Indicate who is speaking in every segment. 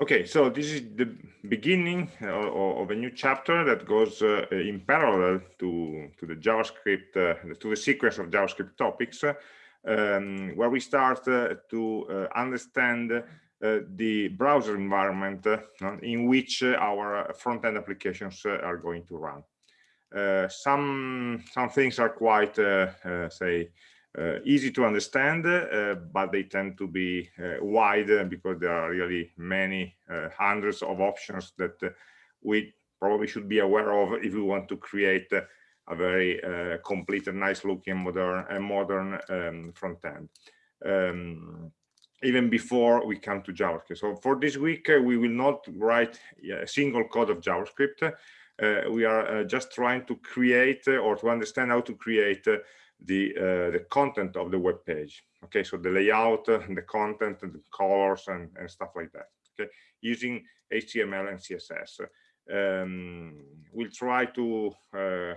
Speaker 1: Okay, so this is the beginning uh, of a new chapter that goes uh, in parallel to, to the JavaScript, uh, to the sequence of JavaScript topics, um, where we start uh, to uh, understand uh, the browser environment in which our front-end applications are going to run. some, some things are quite, say, easy to understand, uh, but they tend to be uh, wide because there are really many hundreds of options that we probably should be aware of if we want to create a very uh, complete and nice looking modern and modern um, front end. Um, even before we come to javascript. So for this week uh, we will not write a single code of javascript. Uh, we are just trying to create or to understand how to create the uh, the content of the web page okay? So the layout uh, the content and the colors and, and stuff like that okay? Using html and css um, we'll try to uh,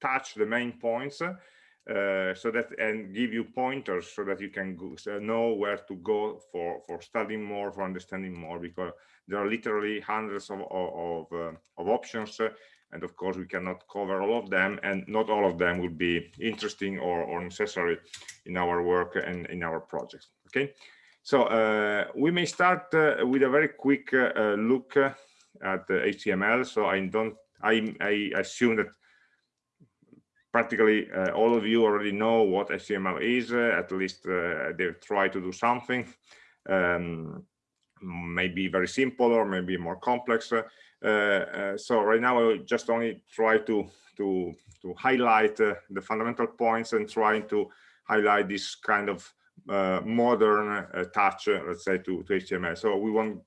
Speaker 1: touch the main points uh, so that and give you pointers so that you can go, so know where to go for for studying more for understanding more because there are literally hundreds of of, of, uh, of options and of course we cannot cover all of them and not all of them would be interesting or, or necessary in our work and in our projects okay? So uh, we may start uh, with a very quick uh, uh look uh, at the html so i don't i, I assume that practically uh, all of you already know what html is at least they try to do something um, maybe very simple or maybe more complex so right now I just only try to to to highlight uh, the fundamental points and trying to highlight this kind of modern touch, let's say, to, to HTML. So we won't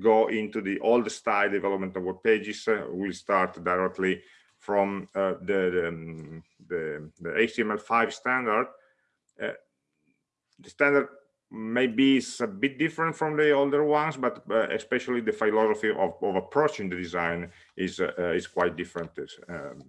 Speaker 1: go into the old style development of web pages. we'll start directly from uh, the, the, um, the, the, HTML5 standard. Uh, the standard maybe it's a bit different from the older ones, but uh, especially the philosophy of, of, approaching the design is uh, is quite different um,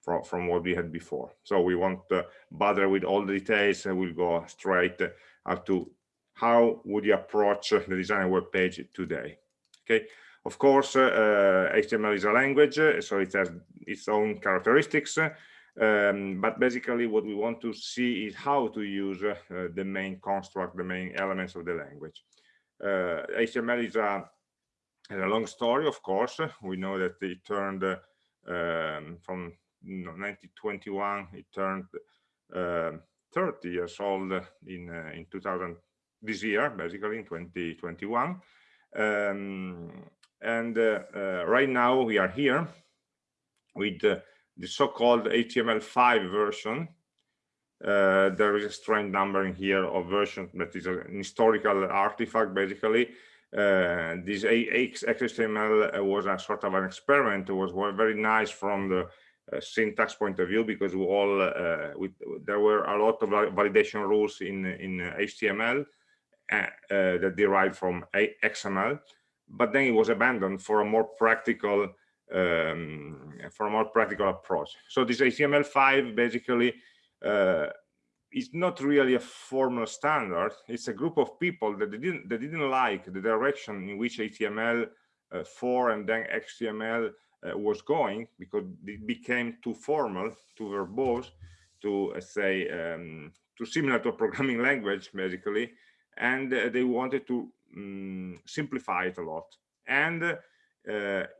Speaker 1: from from what we had before. So we won't uh, bother with all the details, and we'll go straight up to how would you approach the design web page today. Okay. Of course, HTML uh, is a language, so it has its own characteristics. Um, but basically what we want to see is how to use uh, the main construct, the main elements of the language. Uh, HTML is a, a, long story, of course. We know that it turned uh, um, from you know, 1921, it turned um, 30 years old in, uh, in 2000, this year, basically in 2021. Um, and uh, uh, right now we are here with the so-called HTML5 version. Uh, there is a strange number in here of version that is an historical artifact, basically. Uh, this XHTML was a sort of an experiment. It was very nice from the uh, syntax point of view because we all uh, we, there were a lot of validation rules in in HTML uh, uh, that derived from XML, but then it was abandoned for a more practical um, for a more practical approach. So this HTML5 basically uh, is not really a formal standard. It's a group of people that didn't that didn't like the direction in which HTML4 uh, and then HTML uh, was going because it became too formal, too verbose, to uh, say um, too similar to a programming language basically, and uh, they wanted to um, simplify it a lot. And uh,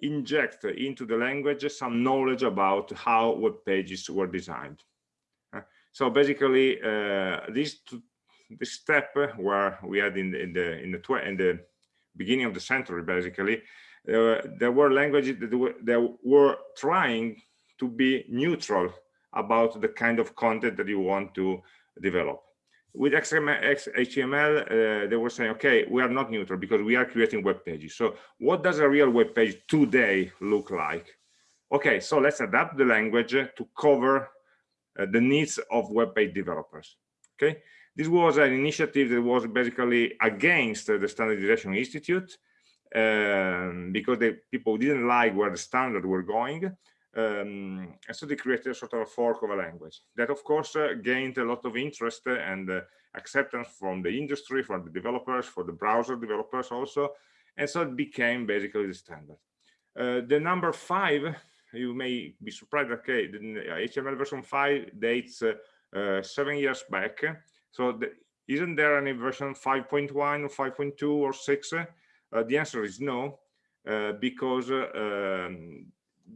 Speaker 1: inject into the language some knowledge about how web pages were designed. Uh, so basically, uh, this this step where we had in the in the in the, in the beginning of the century, basically, uh, there were languages that were, that were trying to be neutral about the kind of content that you want to develop with HTML, uh, they were saying, okay, we are not neutral because we are creating web pages. So what does a real web page today look like? Okay, so let's adapt the language to cover uh, the needs of web page developers. Okay, this was an initiative that was basically against the Standardization Institute um, because the people didn't like where the standard were going. Um, and so they created a sort of a fork of a language that, of course, uh, gained a lot of interest and uh, acceptance from the industry, from the developers, for the browser developers also. and so it became basically the standard. Uh, the number five, you may be surprised, okay, the HTML version 5 dates uh, uh, seven years back. So the, isn't there any version 5.1 or 5.2 or 6? Uh, the answer is no, uh, because um,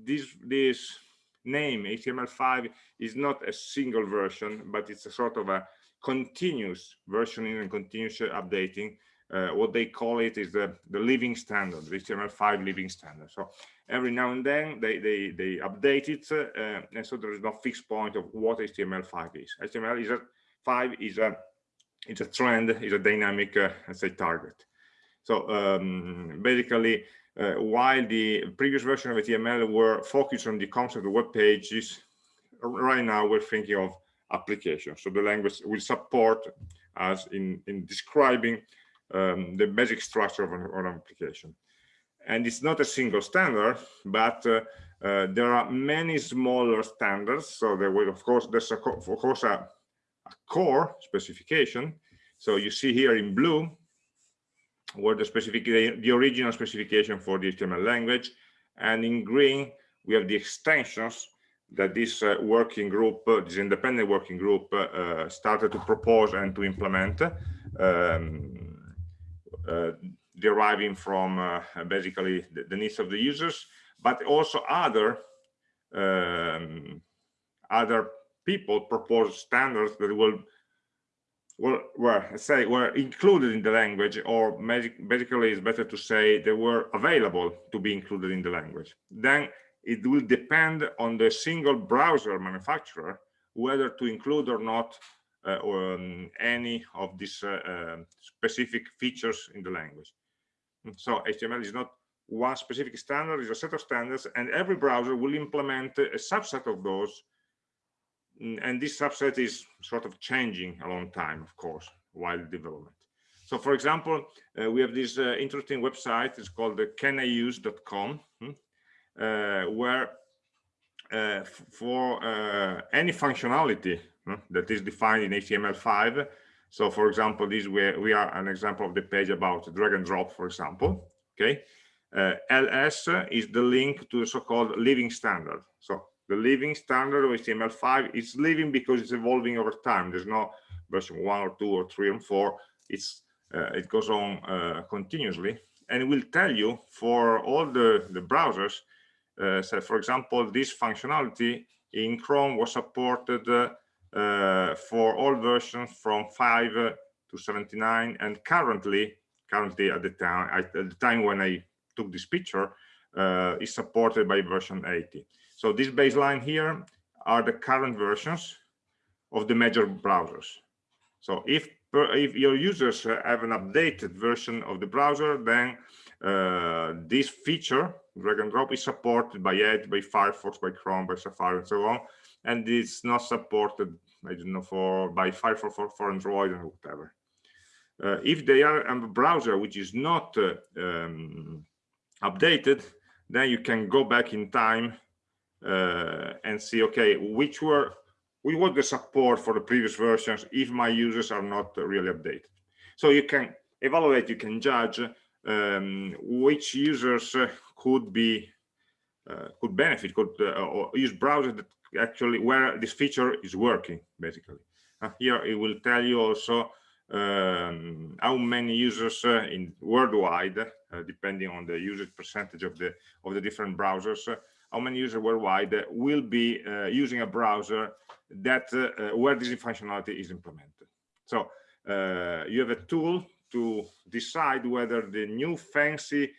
Speaker 1: this, this name HTML5 is not a single version, but it's a sort of a continuous versioning and continuous updating uh, what they call it is the, the living standard, HTML5 living standard. So every now and then they, they, they update it, uh, and so there is no fixed point of what HTML5 is. HTML is a 5 is a it's a trend, is a dynamic, uh, let's say, target. So um, basically, uh, while the previous version of HTML were focused on the concept of web pages, right now we're thinking of applications. So the language will support us in, in describing um, the basic structure of an, of an, application. And it's not a single standard, but uh, uh, there are many smaller standards. So there will, of course, there's a, of course a, a core specification. So you see here in blue where the specific the original specification for the HTML language, and in green we have the extensions that this uh, working group, uh, this independent working group, uh, uh started to propose and to implement. Um, uh, deriving from uh, basically the, the, needs of the users, but also other um, other people propose standards that will well, well, say were included in the language, or basically it's better to say they were available to be included in the language. Then it will depend on the single browser manufacturer whether to include or not uh, or um, any of these uh, um, specific features in the language. So HTML is not one specific standard, it's a set of standards, and every browser will implement a subset of those. Mm, and this subset is sort of changing a long time, of course, while development. So, for example, uh, we have this uh, interesting website. It's called the caniuse.com, hmm, uh, where uh, for uh, any functionality that is defined in HTML5. So for example, this we, we are an example of the page about drag and drop, for example. Okay. Uh, ls is the link to the so-called living standard. So the living standard of HTML5 is living because it's evolving over time. There's no version one or two or three and four. It's uh, it goes on uh, continuously, and will tell you for all the the browsers. Uh, so, for example, this functionality in Chrome was supported uh, uh, for all versions from 5 to 79 and currently currently at the time at the time when i took this picture uh, is supported by version 80 so this baseline here are the current versions of the major browsers. So if if your users have an updated version of the browser then uh, this feature drag and drop is supported by edge by firefox by chrome by safari and so on. And it's not supported i don't know for by firefox for, for android and whatever. Uh, if they are a browser which is not uh, um, updated then you can go back in time and see okay which were we want the support for the previous versions if my users are not really updated? So you can evaluate you can judge um, which users uh, could be uh, could benefit could uh, or use browsers that actually where this feature is working basically. Uh, here it will tell you also um, how many users uh, in worldwide uh, depending on the usage percentage of the of the different browsers uh, how many users worldwide will be uh, using a browser that uh, where this functionality is implemented so you have a tool to decide whether the new fancy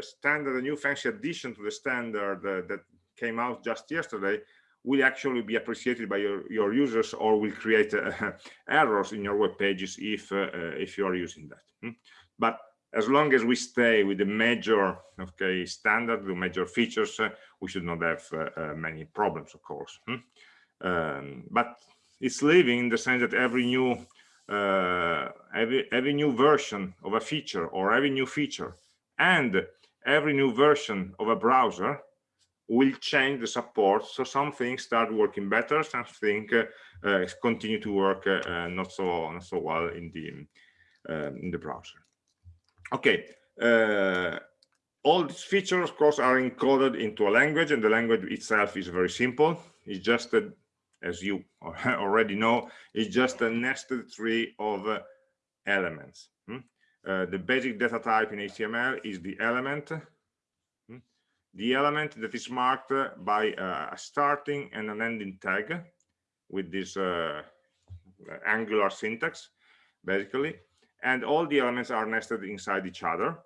Speaker 1: standard, the new fancy addition to the standard that came out just yesterday will actually be appreciated by your, your users or will create uh, errors in your web pages if uh, uh, if you are using that hmm? but as long as we stay with the major okay standard the major features uh, we should not have uh, uh, many problems of course hmm? um, but it's living in the sense that every new every every new version of a feature or every new feature and every new version of a browser will change the support. So some things start working better, some things uh, uh, continue to work uh, not so not so well in the um, in the browser. Okay, uh, all these features, of course, are encoded into a language, and the language itself is very simple. It's just, a, as you already know, it's just a nested tree of uh, elements. Hmm? Uh, the basic data type in HTML is the element, hmm? the element that is marked by uh, a starting and an ending tag with this uh, angular syntax, basically, and all the elements are nested inside each other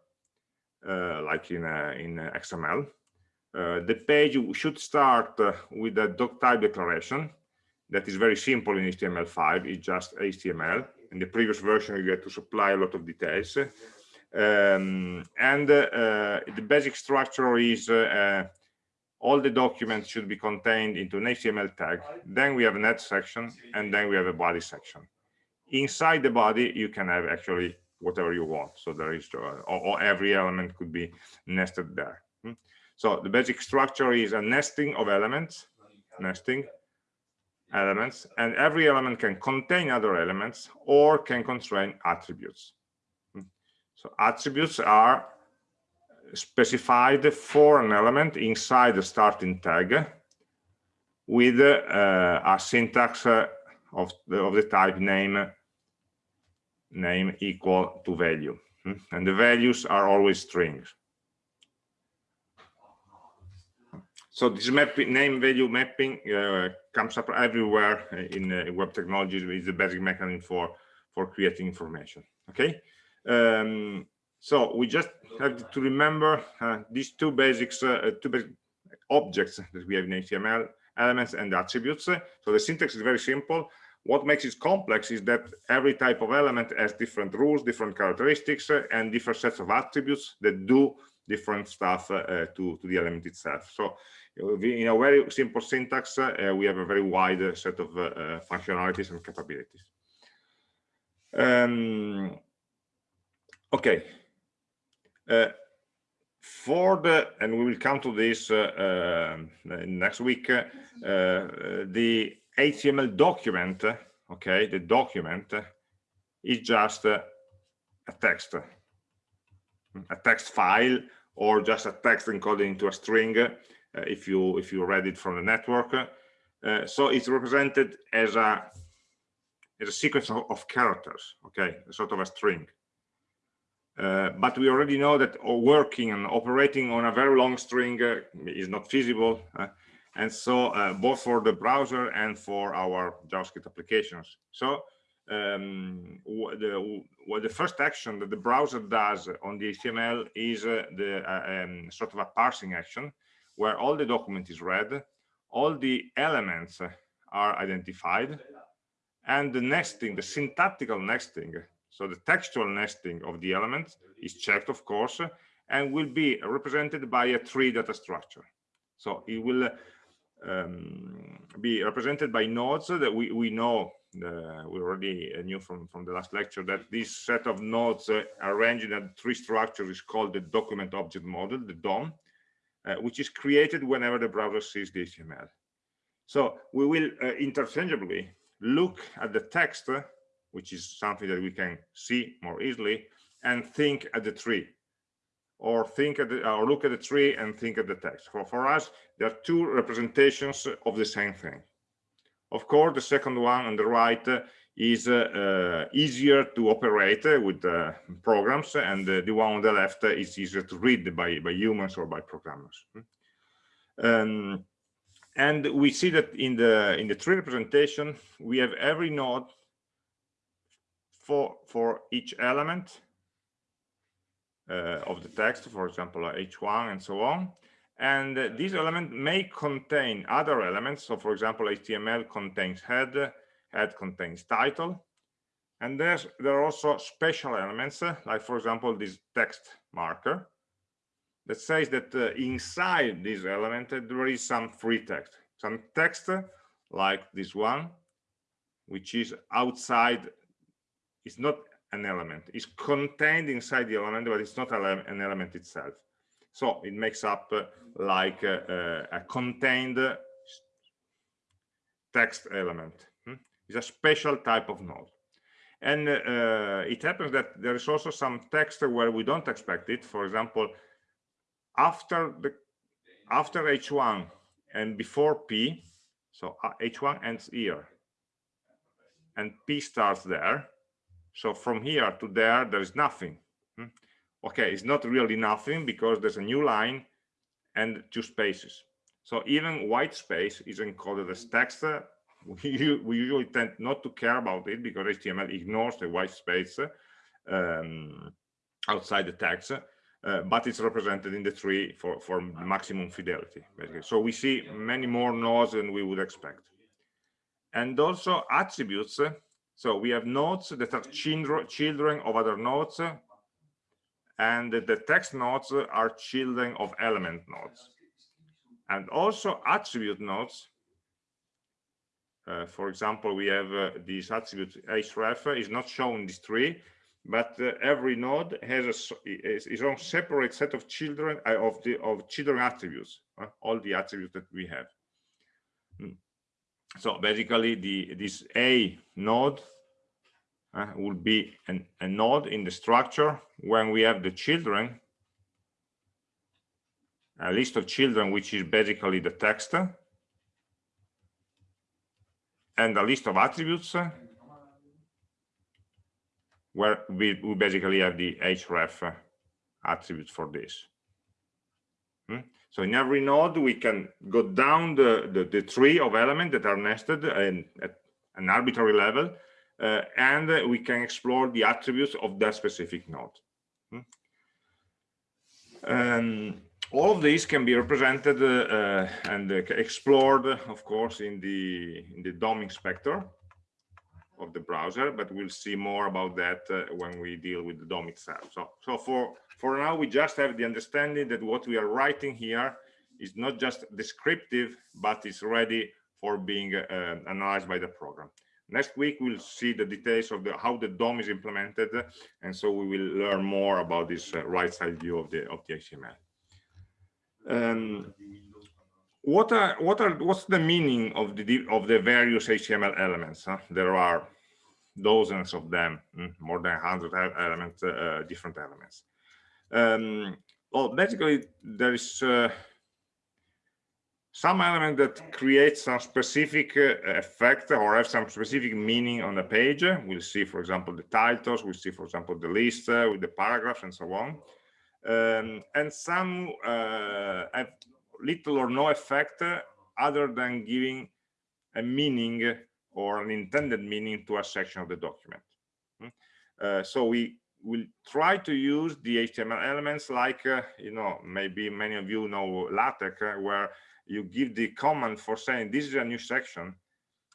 Speaker 1: uh, like in, uh, in XML. Uh, the page should start with a doc type declaration that is very simple in HTML5. It's just HTML. In the previous version, you get to supply a lot of details. Um, and uh, the basic structure is uh, all the documents should be contained into an HTML tag. Then we have a net section, and then we have a body section. Inside the body, you can have actually whatever you want. So there is, uh, or, or, every element could be nested there. Hmm? So the basic structure is a nesting of elements, nesting elements, and every element can contain other elements or can constrain attributes. Hmm? So attributes are specified for an element inside the starting tag with uh, a syntax uh, of, the, of the type name name equal to value. Hmm? and the values are always strings. So this mapping name value mapping uh, comes up everywhere in uh, web technologies is the basic mechanism for for creating information okay? Um, so we just have to remember uh, these two basics uh, two basic objects that we have in html elements and attributes so the syntax is very simple what makes it complex is that every type of element has different rules, different characteristics, uh, and different sets of attributes that do different stuff uh, to, to the element itself. So in a very simple syntax, uh, we have a very wide set of uh, functionalities and capabilities. Um, okay. Uh, for the, and we will come to this uh, next week, the HTML document, okay, the document is just a text, a text file, or just a text encoded into a string uh, if you if you read it from the network. Uh, so it's represented as a as a sequence of, of characters, okay, sort of a string. Uh, but we already know that working and operating on a very long string uh, is not feasible. Uh, and so uh, both for the browser and for our JavaScript applications. So um, the, the first action that the browser does on the HTML is uh, the um, sort of a parsing action where all the document is read, all the elements are identified, and the nesting, the syntactical nesting, so the textual nesting of the elements is checked, of course, and will be represented by a tree data structure. So it will um, be represented by nodes that we, we know uh, we already knew from from the last lecture that this set of nodes uh, arranged in a tree structure is called the document object model the DOM uh, which is created whenever the browser sees the HTML so we will uh, interchangeably look at the text which is something that we can see more easily and think at the tree or think at the, or look at the tree and think at the text. For, for us, there are two representations of the same thing. Of course, the second one on the right is uh, easier to operate with uh, programs, and the one on the left is easier to read by, by humans or by programmers. Um, and we see that in the in the tree representation, we have every node for for each element uh, of the text, for example, h1 and so on. And uh, this element may contain other elements. So, for example, HTML contains head, head contains title. And there's, there are also special elements, uh, like, for example, this text marker that says that uh, inside this element uh, there is some free text, some text like this one, which is outside, it's not an element It's contained inside the element but it's not an element itself so it makes up uh, like uh, uh, a contained text element hmm? it's a special type of node And uh, it happens that there is also some text where we don't expect it. For example, after the after H1 and before P, so H1 ends here, and P starts there. So from here to there, there is nothing. Hmm? Okay, it's not really nothing because there's a new line and two spaces. So even white space is encoded as text. We, we usually tend not to care about it because HTML ignores the white space um, outside the text, uh, but it's represented in the tree for, for maximum fidelity, basically. So we see many more nodes than we would expect. And also attributes. So we have nodes that are children, of other nodes, and the text nodes are children of element nodes and also attribute nodes uh, for example we have uh, this attribute href is not shown in this tree but uh, every node has a, its own separate set of children uh, of the of children attributes uh, all the attributes that we have. Mm. So basically the this a node uh, will be an, a node in the structure when we have the children a list of children which is basically the text and a list of attributes where we, we basically have the href attribute for this hmm? So in every node we can go down the, the, the tree of elements that are nested and at an arbitrary level uh, and we can explore the attributes of that specific node. Hmm? Um, all of these can be represented uh, and uh, explored, of course, in the in the DOM inspector of the browser, but we'll see more about that uh, when we deal with the DOM itself. So, so for for now, we just have the understanding that what we are writing here is not just descriptive, but is ready for being uh, analyzed by the program. Next week, we'll see the details of the, how the DOM is implemented, and so we will learn more about this uh, right side view of the of the HTML. Um, what are what are what's the meaning of the of the various HTML elements? Huh? There are dozens of them, hmm, more than 100 elements, uh, uh, different elements. Um, well, basically, there is uh, some element that creates some specific uh, effect or have some specific meaning on the page. We'll see, for example, the titles, we'll see, for example, the list uh, with the paragraphs and so on. Um, and some uh, have little or no effect other than giving a meaning or an intended meaning to a section of the document. Hmm? Uh, so we will try to use the HTML elements like, uh, you know, maybe many of you know LaTeX, uh, where you give the command for saying this is a new section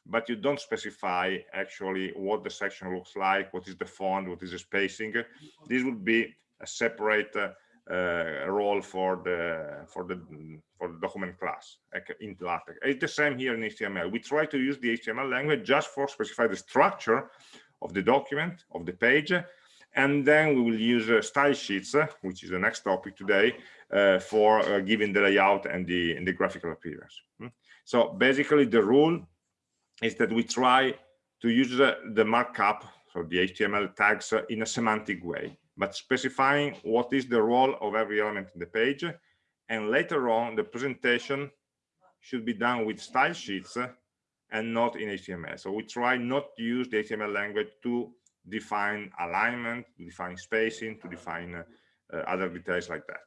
Speaker 1: but you don't specify actually what the section looks like what is the font what is the spacing this would be a separate uh, uh, role for the for the for the document class in LaTeX. It's the same here in HTML. We try to use the HTML language just for specify the structure of the document of the page, and then we will use uh, style sheets, uh, which is the next topic today, uh, for uh, giving the layout and the, and the graphical appearance. Hmm? So basically the rule is that we try to use the, markup, so the HTML tags in a semantic way, but specifying what is the role of every element in the page. And later on, the presentation should be done with style sheets and not in HTML. So we try not to use the HTML language to define alignment, define spacing, to define uh, uh, other details like that.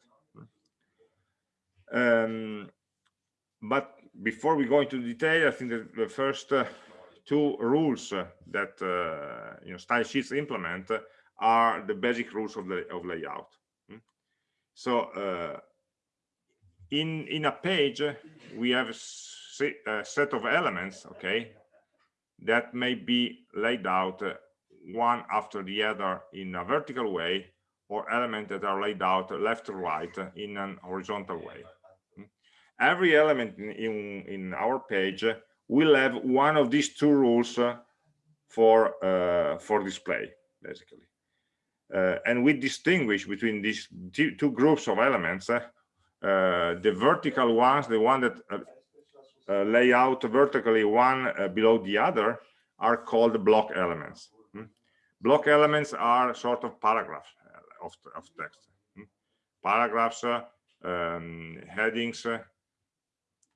Speaker 1: Um, but before we go into detail, I think that the first uh, two rules uh, that uh, you know style sheets implement are the basic rules of the of layout. Hmm? So uh, in in a page we have a set of elements, okay, that may be laid out uh, one after the other in a vertical way or elements that are laid out left to right in an horizontal way every element in, in, in our page will have one of these two rules uh, for uh, for display basically uh, and we distinguish between these two groups of elements uh, uh, the vertical ones the one that uh, lay out vertically one below the other are called block elements? Block elements are sort of paragraphs uh, of, of text hmm? paragraphs uh, um, headings uh,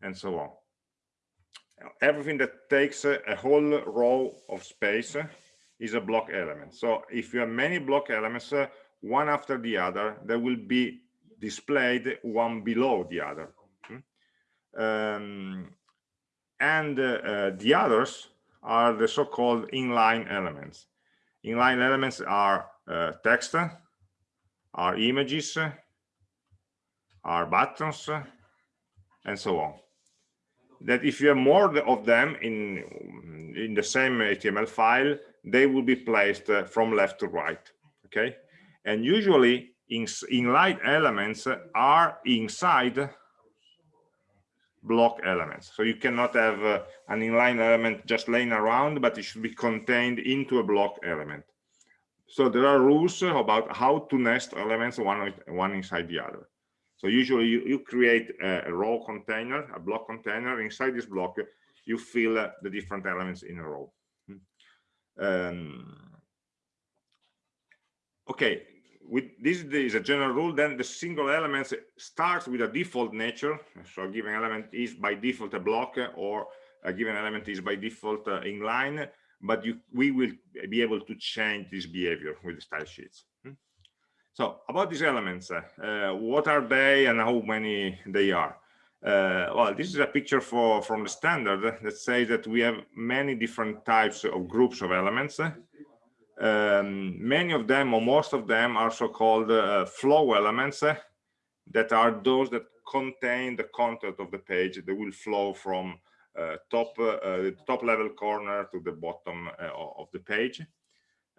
Speaker 1: and so on everything that takes a, whole row of space is a block element so if you have many block elements one after the other they will be displayed one below the other hmm? um, and uh, the others are the so-called inline elements inline elements are uh, text are images are buttons and so on. That if you have more of them in in the same html file they will be placed uh, from left to right okay? And usually in inline elements are inside block elements. So you cannot have uh, an inline element just laying around but it should be contained into a block element. So there are rules about how to nest elements one one inside the other. So usually you, you create a, a, row container a block container. Inside this block you fill uh, the different elements in a row. Hmm. um, okay with this is a general rule then the single elements starts with a default nature. So a given element is by default a block or a given element is by default uh, inline but you we will be able to change this behavior with the style sheets. Hmm? so about these elements uh, what are they and how many they are? Uh, well this is a picture for from the standard that says that we have many different types of groups of elements um, many of them or most of them are so-called uh, flow elements uh, that are those that contain the content of the page. That will flow from uh, top uh, the top level corner to the bottom uh, of the page.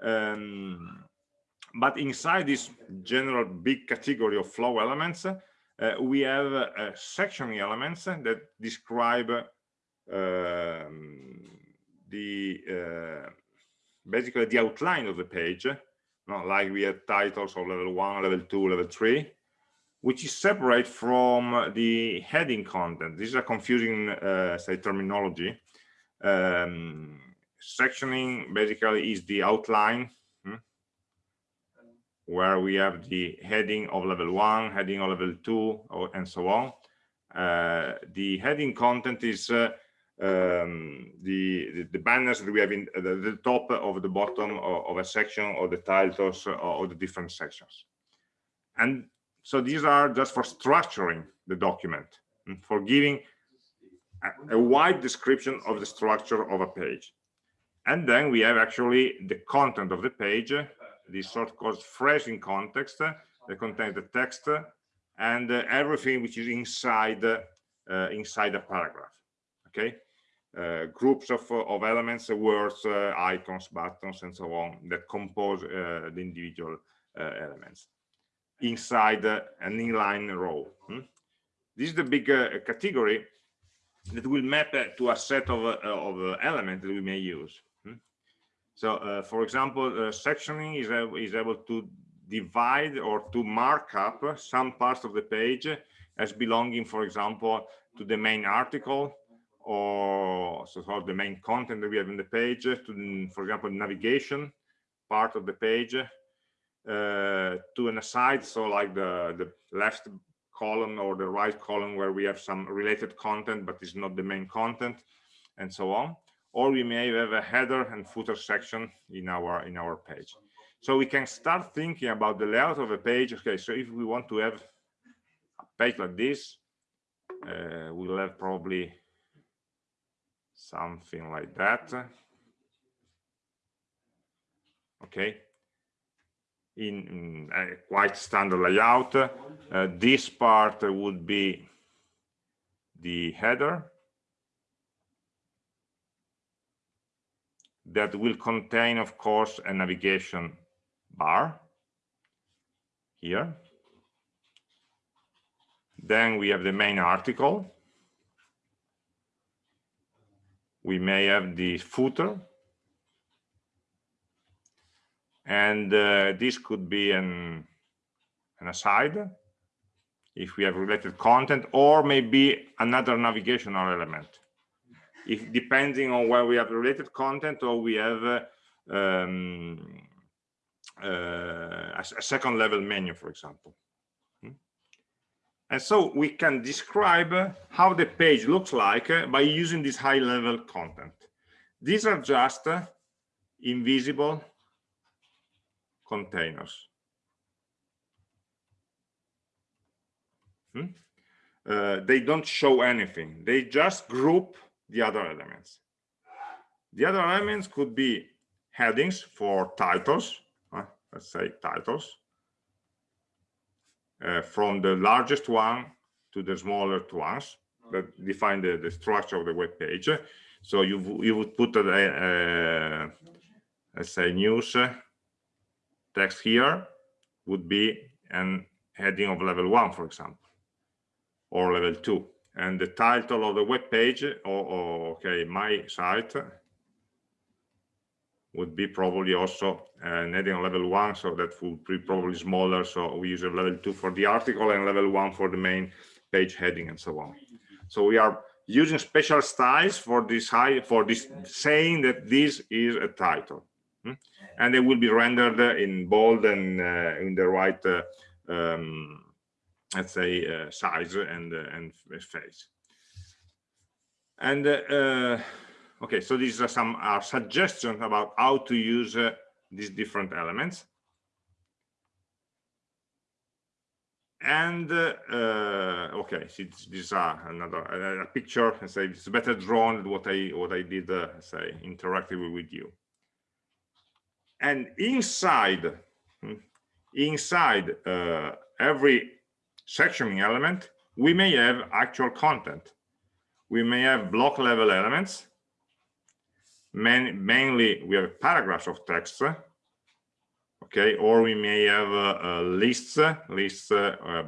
Speaker 1: Um, but inside this general big category of flow elements uh, we have sectioning elements that describe um, the basically the outline of the page not like we have titles of level one level two level three which is separate from the heading content. This is a confusing uh, say terminology. Um, sectioning basically is the outline hmm, where we have the heading of level one heading of level two or, and so on. Uh, the heading content is uh, um, the, the, the banners that we have in the, the top of the bottom of, of, a section or the titles or the different sections. And so these are just for structuring the document mm, for giving a, a wide description of the structure of a page. And then we have actually the content of the page this sort called in context that contains the text and uh, everything which is inside uh, inside a paragraph okay groups of, of elements, uh, words, uh, icons, buttons, and so on that compose the individual elements inside an inline row. Hmm? This is the big category that will map to a set of, of elements that we may use. Hmm? So, uh, for example, uh, sectioning is, is able to divide or to mark up some parts of the page as belonging, for example, to the main article or so sort of the main content that we have in the page to for example navigation part of the page uh, to an aside so like the the left column or the right column where we have some related content but it's not the main content and so on. Or we may have a header and footer section in our in our page. So we can start thinking about the layout of a page. Okay so if we want to have a page like this uh, we'll have probably something like that. Okay. In, a quite standard layout uh, this part would be the header that will contain of course a navigation bar here. Then we have the main article we may have the footer and uh, this could be an, an aside if we have related content or maybe another navigational element if depending on where we have related content or we have uh, um, uh, a, a second level menu, for example. And so we can describe how the page looks like by using this high level content. These are just invisible containers. Hmm? Uh, they don't show anything. They just group the other elements. The other elements could be headings for titles, uh, let's say titles, uh, from the largest one to the smaller ones that define the, the structure of the web page. So you, you would put a, a let's say news uh, text here would be an heading of level one, for example, or level two. And the title of the web page, or, or okay, my site would be probably also an heading on level one, so that would be probably smaller. So we use a level two for the article and level one for the main page heading and so on. So we are using special styles for this high for this saying that this is a title hmm? and they will be rendered in bold and uh, in the right uh, um, let's say uh, size and uh, and face and uh, uh, okay so these are some are suggestions about how to use these different elements. And uh, okay see these are another a, picture and say it's better drawn than what i what i did uh, say interactively with you. And inside hmm, inside uh, every sectioning element we may have actual content. We may have block level elements Main, mainly we have paragraphs of text okay? Or we may have uh, lists lists uh,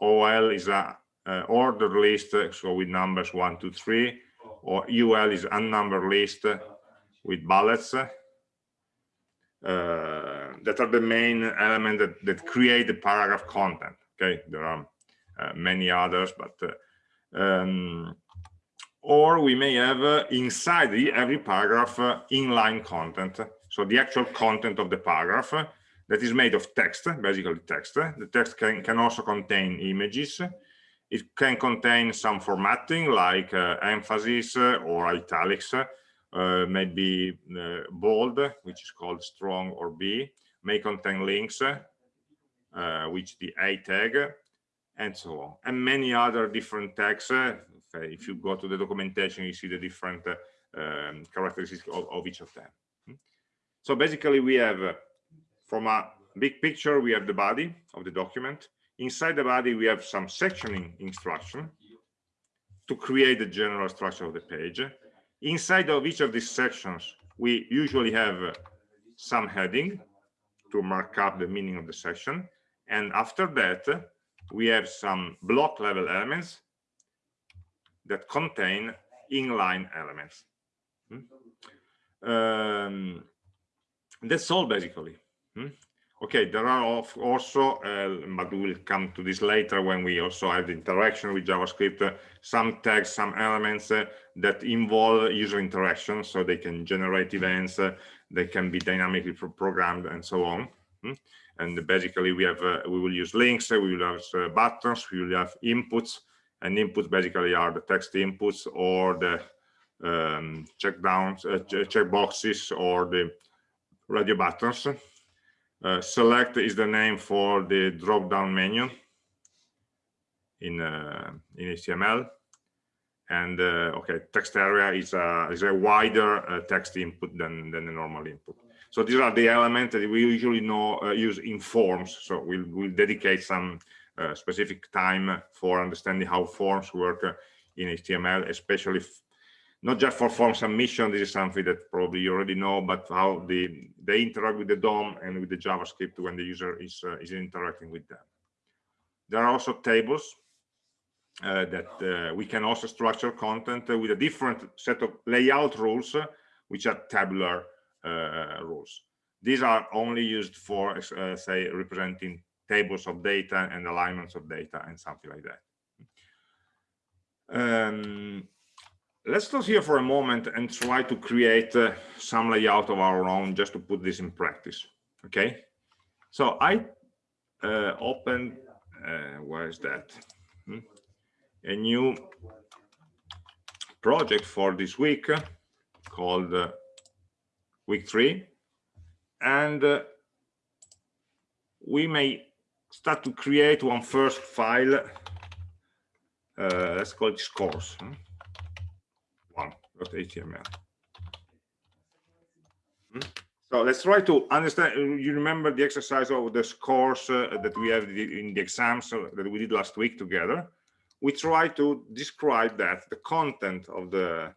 Speaker 1: ol is a uh, ordered list so with numbers one two three. Or ul is unnumbered list with bullets. Uh, that are the main element that, that create the paragraph content okay? There are many others but um, or we may have inside the, every paragraph inline content so the actual content of the paragraph that is made of text, basically text. The text can, can also contain images. It can contain some formatting like uh, emphasis or italics, uh, maybe uh, bold, which is called strong or B, may contain links, uh, which the A tag, and so on. And many other different tags. Uh, if you go to the documentation, you see the different um, characteristics of, of, each of them. So basically, we have from a big picture, we have the body of the document. Inside the body, we have some sectioning instruction to create the general structure of the page. Inside of each of these sections, we usually have some heading to mark up the meaning of the section. And after that, we have some block level elements that contain inline elements. Hmm? Um, that's all basically. Hmm? Okay, there are also, uh, but we'll come to this later when we also have the interaction with JavaScript, uh, some tags, some elements uh, that involve user interaction, so they can generate events, uh, they can be dynamically pro programmed, and so on. Hmm? And basically, we have uh, we will use links, uh, we will have buttons, we will have inputs, and inputs basically are the text inputs or the um, check downs, check boxes, or the radio buttons uh, select is the name for the drop-down menu in uh, in HTML, and uh, okay, text area is a is a wider uh, text input than than the normal input. So these are the elements that we usually know uh, use in forms. So we'll we'll dedicate some uh, specific time for understanding how forms work in HTML, especially not just for form submission, this is something that probably you already know, but how the, they interact with the DOM and with the JavaScript when the user is, uh, is interacting with them. There are also tables uh, that uh, we can also structure content with a different set of layout rules, uh, which are tabular uh, rules. These are only used for, say, representing tables of data and alignments of data and something like that. Um, let's stop here for a moment and try to create uh, some layout of our own just to put this in practice okay So I uh, opened, uh, where is that? Hmm? A new project for this week called uh, week three. And uh, we may start to create one first file. Uh, let's call it scores. Hmm? One.html. Hmm? So let's try to understand. You remember the exercise of the scores uh, that we have in the exams uh, that we did last week together. We try to describe that the content of the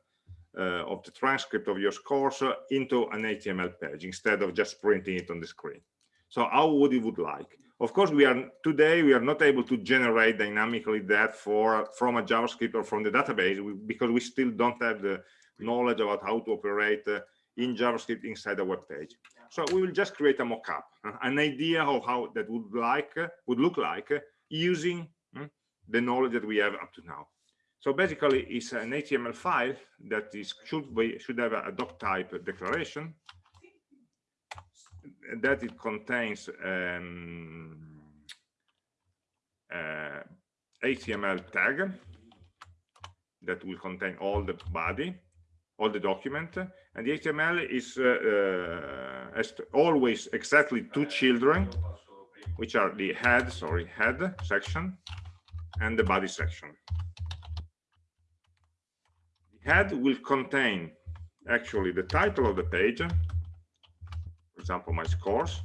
Speaker 1: uh, of the transcript of your scores uh, into an HTML page instead of just printing it on the screen. So how would you would like? Of course, we are today we are not able to generate dynamically that for from a JavaScript or from the database because we still don't have the knowledge about how to operate uh, in JavaScript inside a web page. So we will just create a mockup, uh, an idea of how that would like uh, would look like uh, using uh, the knowledge that we have up to now. So basically, it's an HTML file that is should be should have a doc type declaration that it contains um, uh, HTML tag that will contain all the body, all the document, and the HTML is uh, uh, always exactly two children, which are the head, sorry, head section and the body section. The head will contain actually the title of the page, for example, my scores,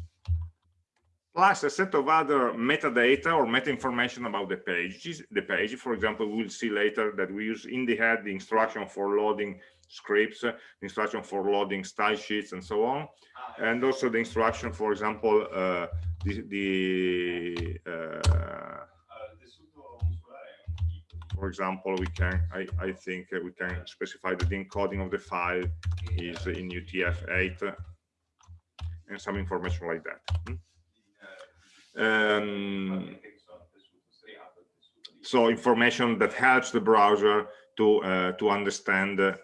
Speaker 1: plus a set of other metadata or meta information about the page. The page, for example, we'll see later that we use in the head the instruction for loading scripts, the instruction for loading style sheets, and so on, and also the instruction, for example, uh, the, the uh, for example, we can, I, I think we can specify that the encoding of the file is in UTF-8 and some information like that. Um, so information that helps the browser to uh, to understand uh,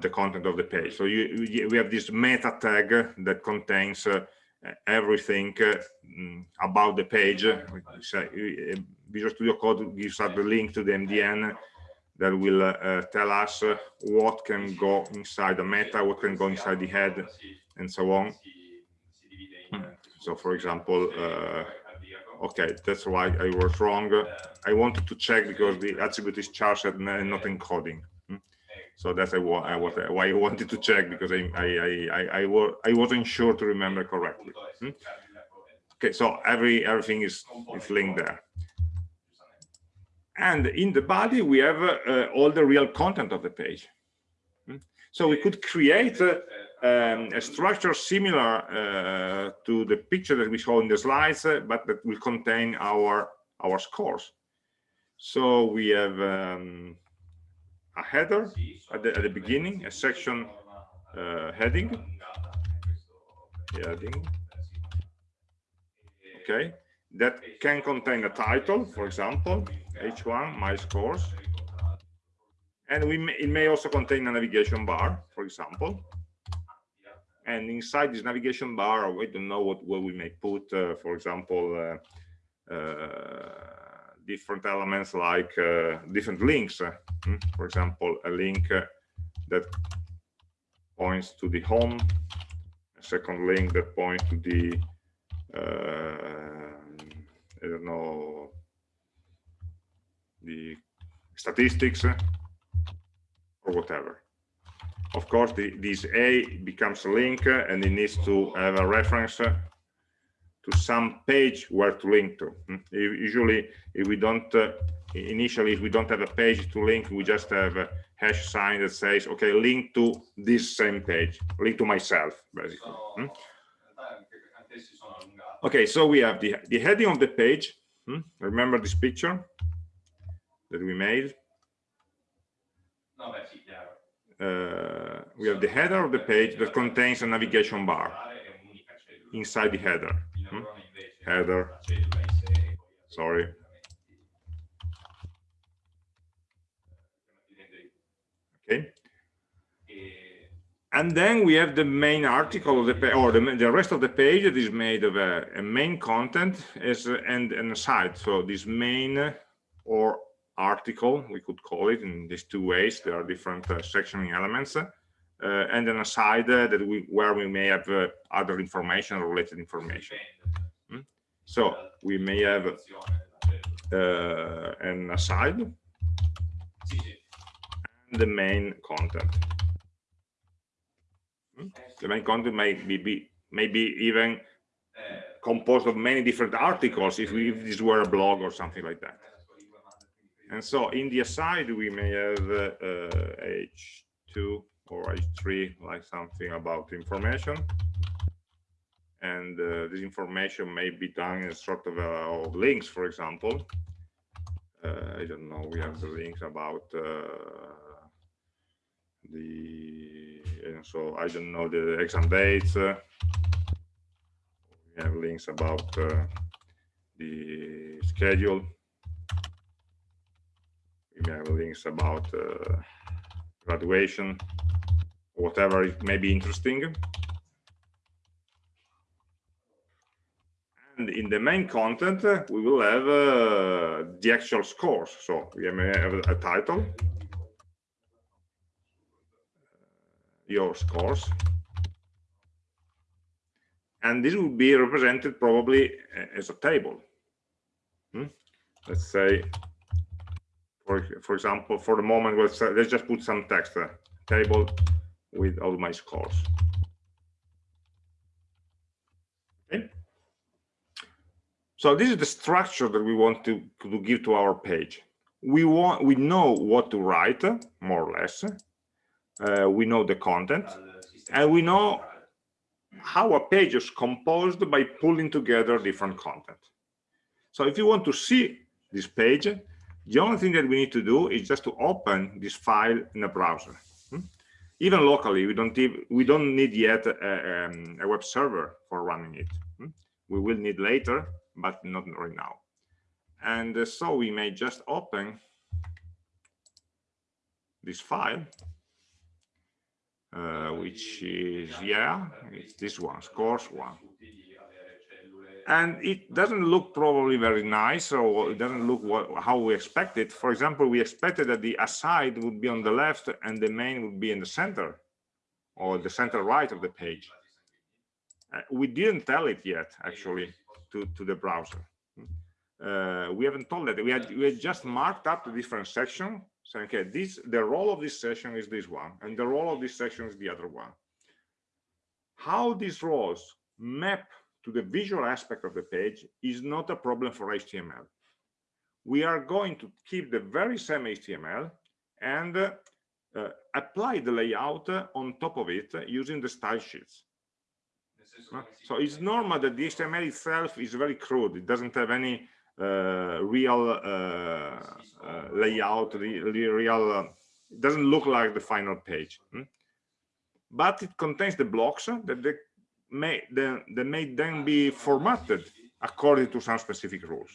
Speaker 1: the content of the page. So you, you, we have this meta tag that contains uh, everything uh, mm, about the page. Visual Studio Code gives us the link to the MDN that will uh, tell us uh, what can go inside the meta, what can go inside the head, and so on. So, for example, uh, okay, that's why I was wrong. I wanted to check because the attribute is charset and not encoding. Hmm? So that's why I wanted to check because I I I I, I wasn't sure to remember correctly. Hmm? Okay, so every everything is is linked there. And in the body, we have uh, all the real content of the page. Hmm? So we could create uh, um, a structure similar uh, to the picture that we saw in the slides, uh, but that will contain our our scores. So we have um, a header at the, at the beginning, a section uh, heading, heading, okay, that can contain a title, for example, H1, my scores, and we may, it may also contain a navigation bar, for example, and inside this navigation bar we don't know what, what we may put uh, for example uh, uh, different elements like uh, different links hmm? for example a link uh, that points to the home a second link that points to the I don't know the statistics or whatever of course the, this a becomes a link uh, and it needs to have a reference uh, to some page where to link to. Hmm? usually if we don't uh, initially if we don't have a page to link we just have a hash sign that says okay link to this same page. Link to myself basically. Hmm? okay so we have the the heading of the page. Hmm? remember this picture that we made uh, we have the header of the page that contains a navigation bar inside the header. Hmm? Header. Sorry. Okay. and then we have the main article of the page or the, the rest of the page that is made of a, a main content as a, and an aside so this main or article we could call it in these two ways. There are different uh, sectioning elements uh, and an aside uh, that we where we may have uh, other information related information. Hmm? so we may have uh, an aside. And the main content. The main content may be, be maybe even composed of many different articles if, we, if this were a blog or something like that and so in the aside we may have uh, h2 or h3 like something about information and uh, this information may be done in sort of, uh, of links for example uh, i don't know we have the links about uh, the so I don't know the exam dates. Uh, we have links about uh, the schedule. Have links about uh, graduation, whatever it may be interesting. And in the main content, uh, we will have uh, the actual scores. So we may have a title, your scores. And this will be represented probably uh, as a table. Hmm? Let's say, for, for example, for the moment, let's, uh, let's just put some text, uh, table with all my scores. Okay. So this is the structure that we want to, to give to our page. We want, we know what to write, more or less, uh, we know the content and we know how a page is composed by pulling together different content so if you want to see this page the only thing that we need to do is just to open this file in a browser hmm? even locally we don't we don't need yet a, um, a, web server for running it hmm? we will need later but not right now and uh, so we may just open this file uh, which is, yeah, it's this one, scores one. And it doesn't look probably very nice, or it doesn't look what, how we expected. For example, we expected that the aside would be on the left and the main would be in the center, or the center right of the page. Uh, we didn't tell it yet, actually, to, to the browser. Uh, we haven't told that. We had, we had just marked up the different section saying, okay, this the role of this session is this one, and the role of this section is the other one. How these roles map to the visual aspect of the page is not a problem for HTML. We are going to keep the very same HTML and uh, uh, apply the layout uh, on top of it using the style sheets. So it's normal that the HTML itself is very crude. It doesn't have any uh, real uh, uh, layout, real, it doesn't look like the final page. Hmm? But it contains the blocks that they may, they, they may then be formatted according to some specific rules.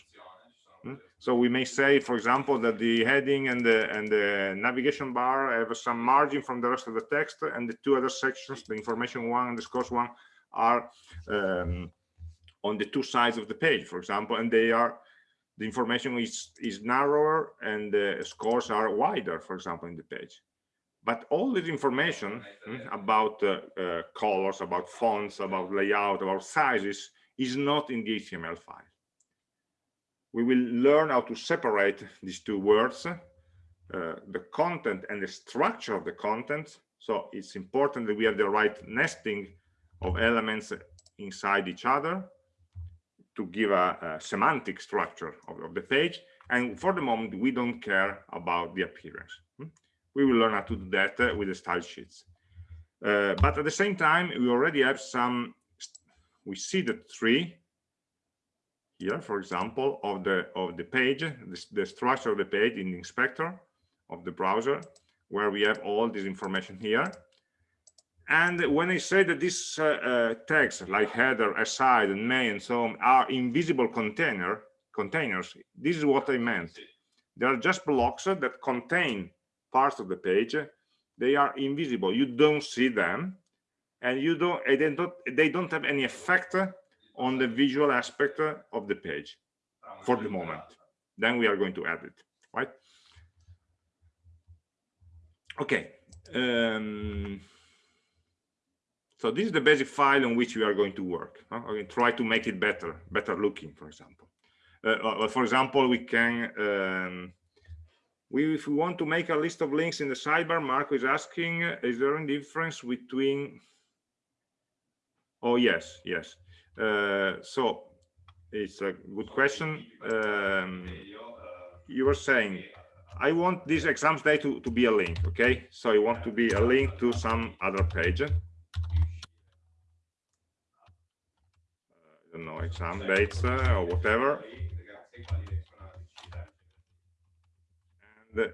Speaker 1: Hmm? So we may say, for example, that the heading and the and the navigation bar have some margin from the rest of the text, and the two other sections, the information one and the scores one, are um, on the two sides of the page, for example, and they are the information is, is narrower and the scores are wider, for example, in the page. But all this information mm, about uh, uh, colors, about fonts, about layout, about sizes is not in the HTML file. We will learn how to separate these two words, uh, the content and the structure of the content. So it's important that we have the right nesting of elements inside each other to give a, a semantic structure of, of, the page. And for the moment, we don't care about the appearance. We will learn how to do that uh, with the style sheets. Uh, but at the same time, we already have some, we see the tree here, for example, of the of the page, the, the structure of the page in the inspector of the browser, where we have all this information here. And when I say that these uh, uh, tags like header, aside, and main, and so on are invisible container containers, this is what I meant. They are just blocks that contain parts of the page. They are invisible. You don't see them. and you don't they don't they don't have any effect on the visual aspect of the page for the moment then we are going to add it right okay um, so this is the basic file on which we are going to work huh? okay, try to make it better better looking for example uh, uh, for example we can um, we, if we want to make a list of links in the sidebar marco is asking is there any difference between oh yes yes uh, so it's a good question um, you were saying I want this exams day to, to be a link, okay? So I want to be a link to some other page. Uh, I know, exam dates uh, or whatever.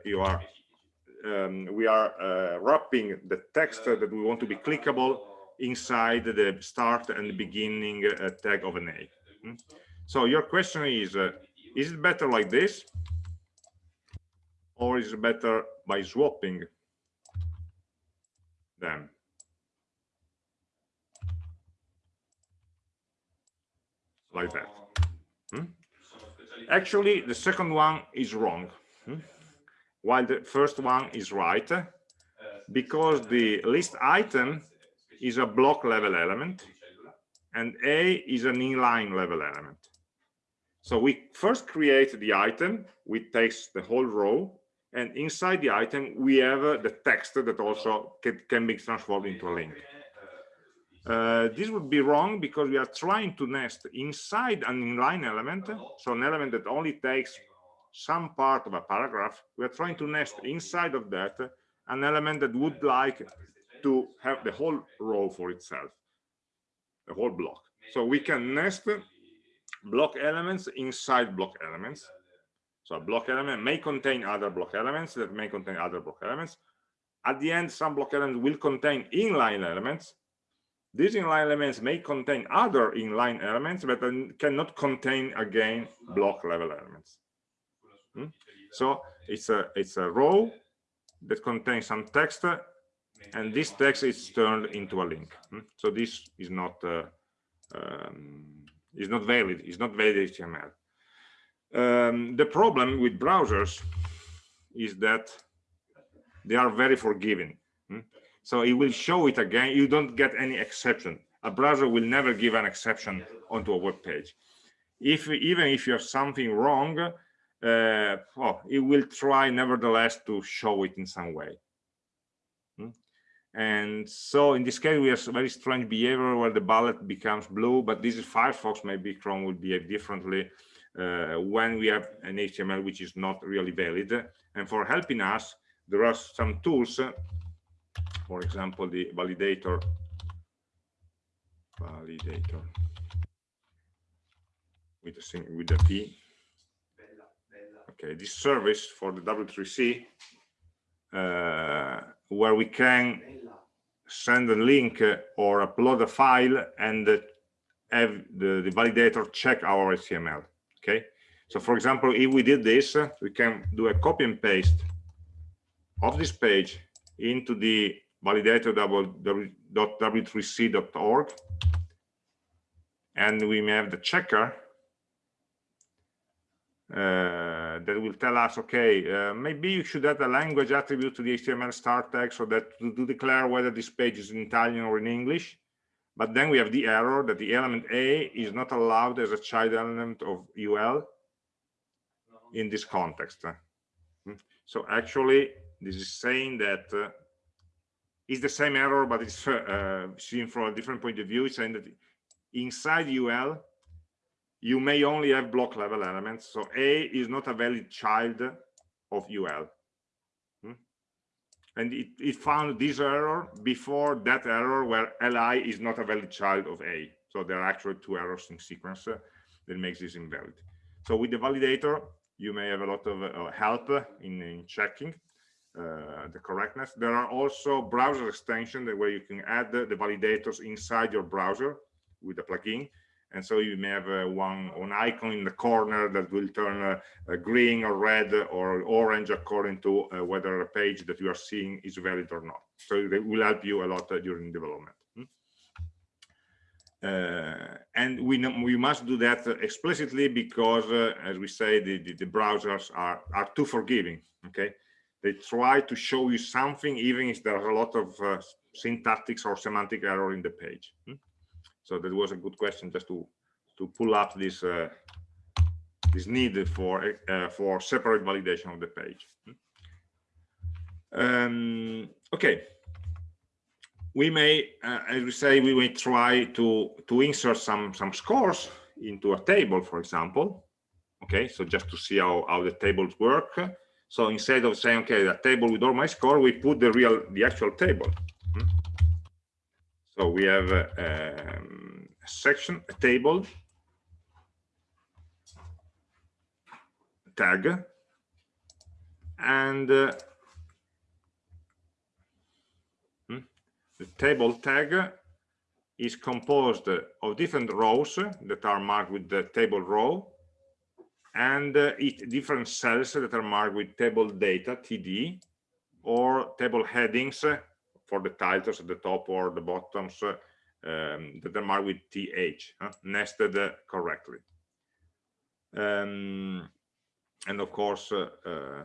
Speaker 1: You are, um, we are uh, wrapping the text that we want to be clickable inside the start and beginning uh, tag of an A. Hmm? So your question is, uh, is it better like this? or is it better by swapping them? Like that. Hmm? Actually, the second one is wrong, hmm? While the first one is right, because the list item is a block level element and A is an inline level element. So we first create the item, which takes the whole row, and inside the item we have uh, the text that also can, can be transformed into a link uh, this would be wrong because we are trying to nest inside an inline element so an element that only takes some part of a paragraph we are trying to nest inside of that an element that would like to have the whole row for itself the whole block so we can nest block elements inside block elements so a block element may contain other block elements that may contain other block elements. At the end, some block elements will contain inline elements. These inline elements may contain other inline elements, but cannot contain again block level elements. Hmm? So it's a it's a row that contains some text, and this text is turned into a link. Hmm? So this is not uh, um, is not valid. It's not valid HTML. Um, the problem with browsers is that they are very forgiving. Hmm? So it will show it again. You don't get any exception. A browser will never give an exception onto a web page. If even if you have something wrong, uh, well, it will try nevertheless to show it in some way. Hmm? And so in this case, we have very strange behavior where the bullet becomes blue, but this is Firefox, maybe Chrome will behave differently uh, when we have an HTML which is not really valid. And for helping us, there are some tools, for example, the validator, validator with a, with a P. Okay, this service for the W3C, uh, where we can send a link or upload a file and have the, the validator check our HTML okay? So for example if we did this we can do a copy and paste of this page into the validator.w3c.org and we may have the checker uh, that will tell us, okay, uh, maybe you should add a language attribute to the HTML start tag so that to, to, declare whether this page is in Italian or in English. But then we have the error that the element A is not allowed as a child element of UL in this context. Hmm. So actually, this is saying that uh, it's the same error, but it's uh, seen from a different point of view. It's saying that inside UL, you may only have block level elements. So A is not a valid child of UL and it, it, found this error before that error where li is not a valid child of a. So there are actually two errors in sequence uh, that makes this invalid. So with the validator you may have a lot of uh, help in, in checking uh, the correctness. There are also browser extensions where you can add the, the validators inside your browser with a plugin and so you may have uh, one icon in the corner that will turn uh, green or red or orange according to uh, whether a page that you are seeing is valid or not so it will help you a lot uh, during development hmm? uh, and we we must do that explicitly because, uh, as we say, the, the, the, browsers are, are too forgiving, okay? They try to show you something even if there are a lot of uh, syntactics or semantic error in the page. So that was a good question just to, to pull up this, uh, this need for, uh, for separate validation of the page. Um, okay, we may, uh, as we say, we may try to to insert some some scores into a table, for example. Okay, so just to see how how the tables work. So instead of saying, okay, the table with all my score, we put the real the actual table. Hmm? So we have a, um, a section, a table, tag, and uh, the table tag is composed of different rows that are marked with the table row and uh, different cells that are marked with table data td or table headings for the titles at the top or the bottoms uh, um, that are marked with th uh, nested correctly. Um, and of course uh, uh,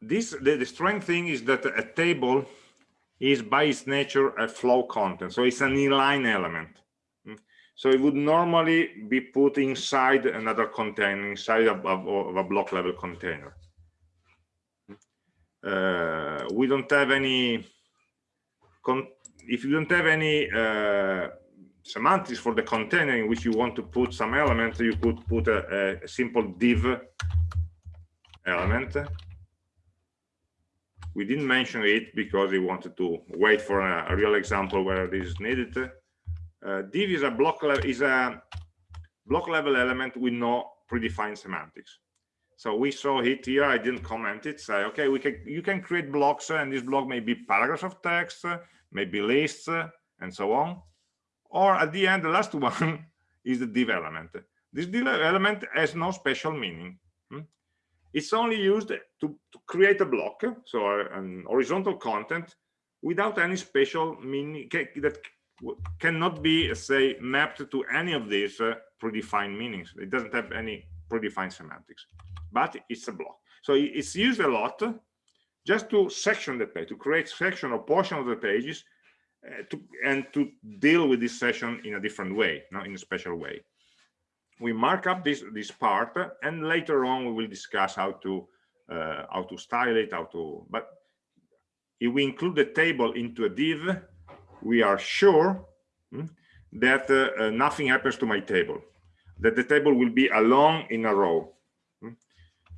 Speaker 1: this the, the strange thing is that a table is by its nature a flow content so it's an inline element. Hmm? so it would normally be put inside another container inside of, of, of a block level container uh, we don't have any if you don't have any uh, semantics for the container in which you want to put some element you could put a, a simple div element we didn't mention it because we wanted to wait for a, a real example where this is needed. Uh, div is a block is a block level element with no predefined semantics. So we saw it here. I didn't comment it. Say, okay, we can you can create blocks, uh, and this block may be paragraphs of text, uh, maybe lists, uh, and so on. Or at the end, the last one is the div element. This div element has no special meaning hmm? it's only used to, to create a block so an horizontal content without any special meaning that cannot be say mapped to any of these uh, predefined meanings it doesn't have any predefined semantics but it's a block so it's used a lot just to section the page to create section or portion of the pages uh, to, and to deal with this session in a different way not in a special way we mark up this this part and later on we will discuss how to uh, how to style it how to but if we include the table into a div we are sure hmm, that uh, uh, nothing happens to my table that the table will be along in a row.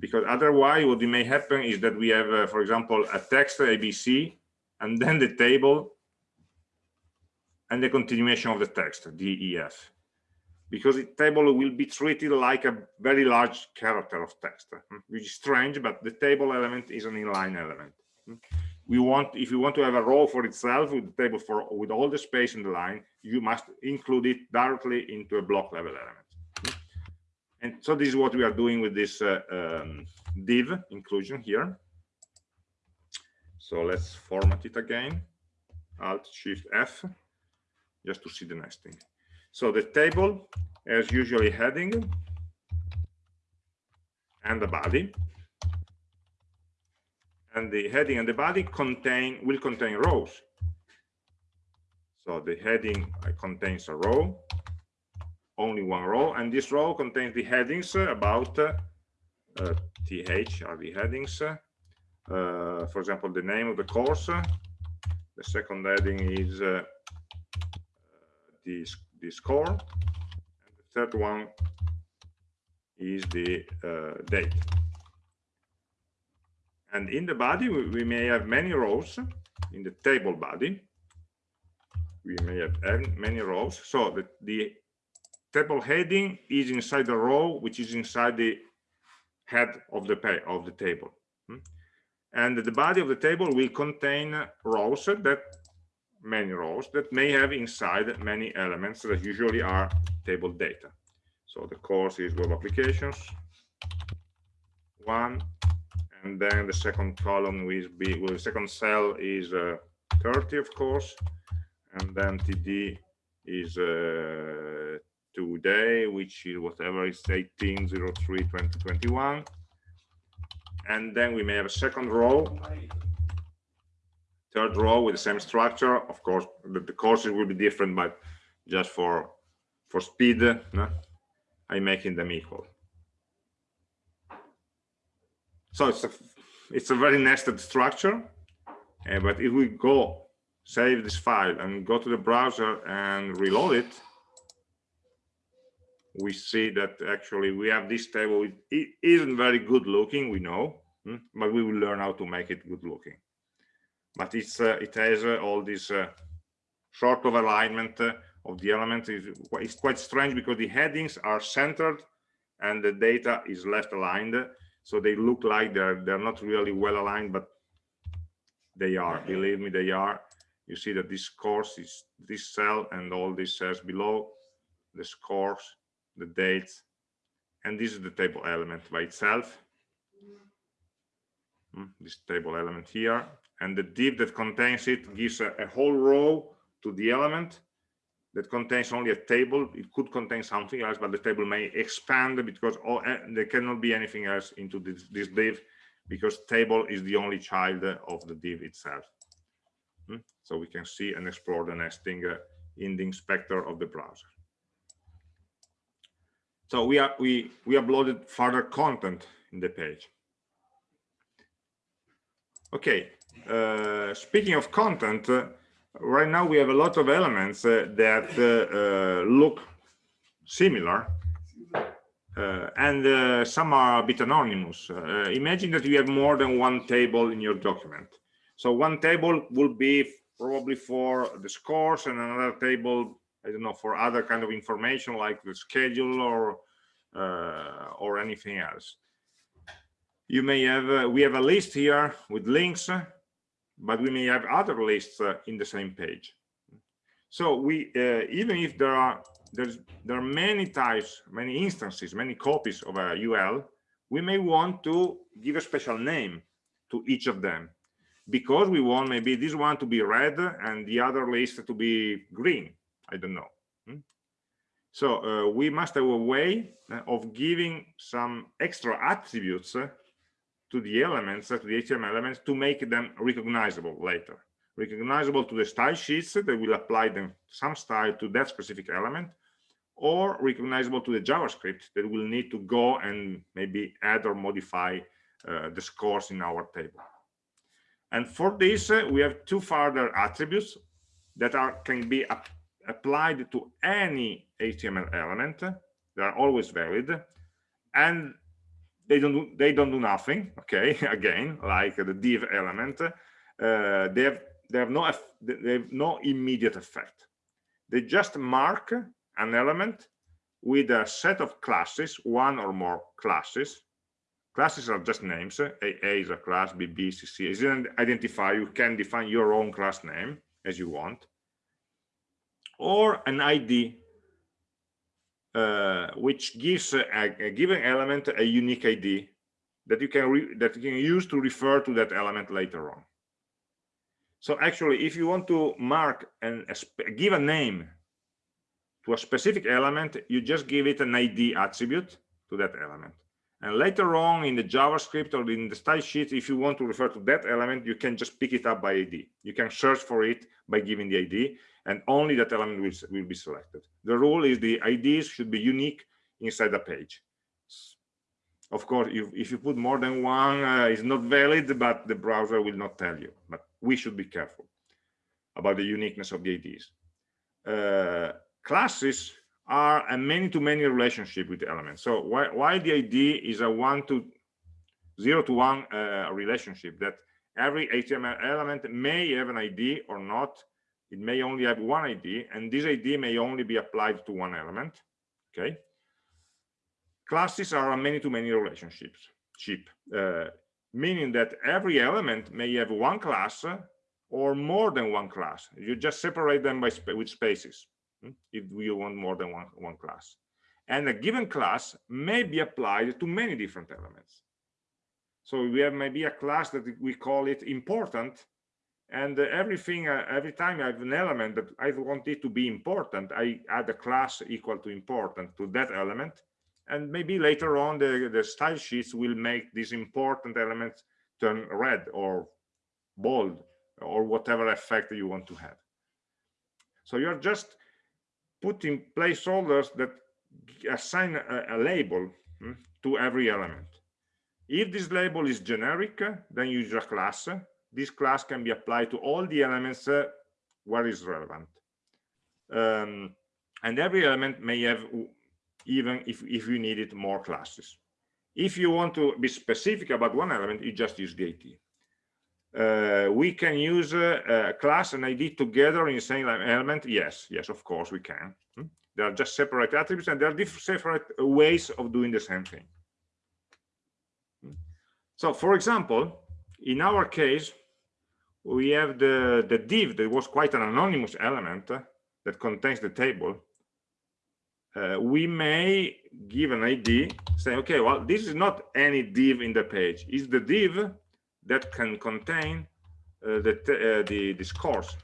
Speaker 1: Because otherwise what may happen is that we have uh, for example a text abc and then the table and the continuation of the text def because the table will be treated like a very large character of text, hmm, which is strange, but the table element is an inline element. Hmm. We want, if you want to have a row for itself with the table for with all the space in the line, you must include it directly into a block level element. And so this is what we are doing with this uh, um, div inclusion here. So let's format it again, Alt Shift F, just to see the nesting. So the table has usually heading and the body. And the heading and the body contain will contain rows. So the heading uh, contains a row, only one row, and this row contains the headings about uh, th are the headings. Uh, for example, the name of the course. The second heading is uh, the the score and the third one is the uh, date and in the body we, we, may have many rows in the table body we may have many rows so the, the table heading is inside the row which is inside the head of the pay of the table hmm? and the body of the table will contain rows that many rows that may have inside many elements that usually are table data. So the course is web applications, one, and then the second column will be, well, the second cell is uh, 30, of course, and then td is uh, today which is whatever is 1803 2021 and then we may have a second row. Third row with the same structure. Of course the, the courses will be different but just for for speed no? i'm making them equal. So it's a it's a very nested structure uh, but if we go save this file and go to the browser and reload it we see that actually we have this table it isn't very good looking we know hmm, but we will learn how to make it good looking. But it's uh, it has uh, all this uh, sort of alignment uh, of the elements it's quite strange because the headings are centered and the data is left aligned so they look like they're they're not really well aligned but they are believe me they are. You see that this course is this cell and all these cells below the scores the dates and this is the table element by itself. Hmm, this table element here. And the div that contains it gives a, a whole row to the element that contains only a table. It could contain something else but the table may expand because all, uh, there cannot be anything else into this, this div because table is the only child of the div itself. Hmm? so we can see and explore the nesting uh, in the inspector of the browser so we are we we uploaded further content in the page okay uh, speaking of content uh, right now we have a lot of elements uh, that uh, uh, look similar uh, and some are a bit anonymous. imagine that you have more than one table in your document. So one table will be probably for the scores and another table, I don't know, for other kind of information like the schedule or or anything else. You may have, we have a list here with links but we may have other lists uh, in the same page. So we, uh, even if there are there's there are many types, many instances, many copies of a UL, we may want to give a special name to each of them because we want maybe this one to be red and the other list to be green. I don't know. Hmm? So uh, we must have a way uh, of giving some extra attributes uh, to the elements, to the HTML elements, to make them recognizable later. Recognizable to the style sheets that will apply them some style to that specific element, or recognizable to the JavaScript that will need to go and maybe add or modify uh, the scores in our table. And for this, uh, we have two further attributes that are can be applied to any HTML element. They are always valid, and they don't do, they don't do nothing okay again like the div element uh, they have they have no they have no immediate effect. They just mark an element with a set of classes one or more classes. Classes are just names a, a is a class b b c c. Is an identifier you can define your own class name as you want or an id uh, which gives a, a, given element a unique ID that you can that you can use to refer to that element later on. So actually, if you want to mark and give a name to a specific element, you just give it an ID attribute to that element. And later on in the JavaScript or in the style sheet, if you want to refer to that element, you can just pick it up by ID. You can search for it by giving the ID and only that element will, will be selected. The rule is the IDs should be unique inside the page. Of course, if, if you put more than one, uh, it's not valid, but the browser will not tell you. But we should be careful about the uniqueness of the IDs. Uh, classes are a many-to-many -many relationship with elements. So while, while the ID is a one to zero to one uh, relationship that every HTML element may have an ID or not, it may only have one ID and this ID may only be applied to one element okay? Classes are a many-to-many -many relationships cheap uh, meaning that every element may have one class or more than one class. You just separate them by sp with spaces hmm, if you want more than one one class. And a given class may be applied to many different elements. So we have maybe a class that we call it important and uh, everything uh, every time i have an element that i want it to be important i add a class equal to important to that element. And maybe later on the the style sheets will make these important elements turn red or bold or whatever effect you want to have. So you're just putting placeholders that assign a, a label hmm, to every element. If this label is generic then you use a class this class can be applied to all the elements uh, where is relevant. Um, and every element may have even if, if you needed more classes. If you want to be specific about one element you just use the uh, we can use uh, a class and id together in the same element? Yes yes of course we can. Hmm? they are just separate attributes and there are different separate ways of doing the same thing. Hmm? so for example in our case we have the, the div that was quite an anonymous element uh, that contains the table. Uh, we may give an ID say, okay, well, this is not any div in the page. It's the div that can contain uh, the, uh, the, the scores,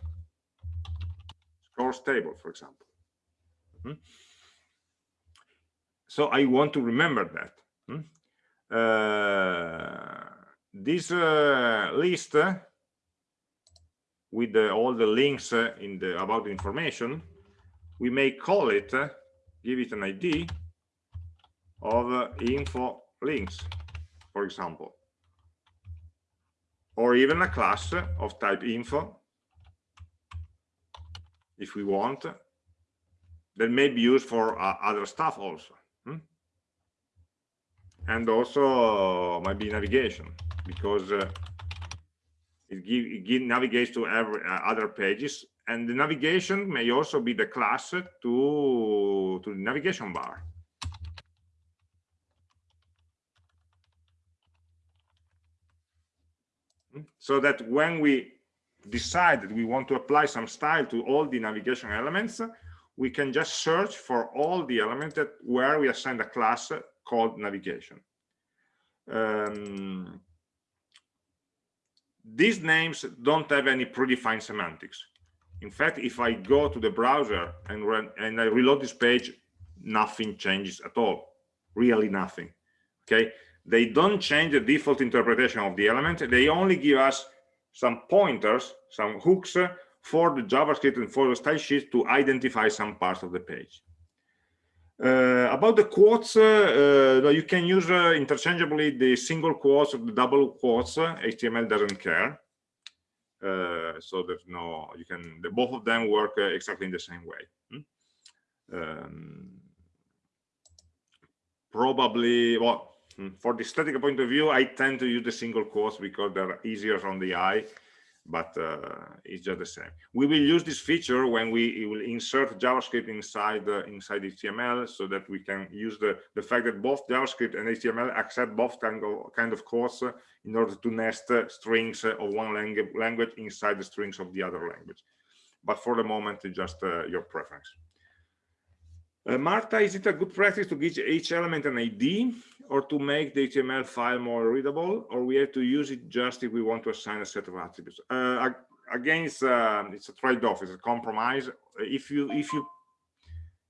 Speaker 1: scores table, for example. Mm -hmm. So I want to remember that. Mm -hmm. this uh, list with the, all the links uh, in the about the information, we may call it, uh, give it an ID of uh, info links, for example, or even a class of type info, if we want, that may be used for uh, other stuff also. Hmm? And also uh, might be navigation, because uh, it, give, it give, navigates to every, uh, other pages and the navigation may also be the class to to the navigation bar. So that when we decide that we want to apply some style to all the navigation elements we can just search for all the elements that where we assign a class called navigation. Um, these names don't have any predefined semantics. In fact, if I go to the browser and, run, and I reload this page, nothing changes at all, really nothing, okay? They don't change the default interpretation of the element. They only give us some pointers, some hooks uh, for the JavaScript and for the style sheet to identify some parts of the page. Uh, about the quotes, uh, uh, you can use interchangeably the single quotes or the double quotes. HTML doesn't care. so there's no, you can, the, both of them work exactly in the same way. Hmm? Um, probably, well, hmm, for the static point of view, I tend to use the single quotes because they're easier on the eye but uh, it's just the same. We will use this feature when we will insert JavaScript inside uh, inside HTML so that we can use the, the fact that both JavaScript and HTML accept both kind of, kind of quotes uh, in order to nest strings of one language, language inside the strings of the other language. But for the moment, it's just your preference. Uh, Marta, is it a good practice to give each element an ID or to make the HTML file more readable, or we have to use it just if we want to assign a set of attributes? Uh, again, it's, uh, it's a trade-off, it's a compromise. If you if you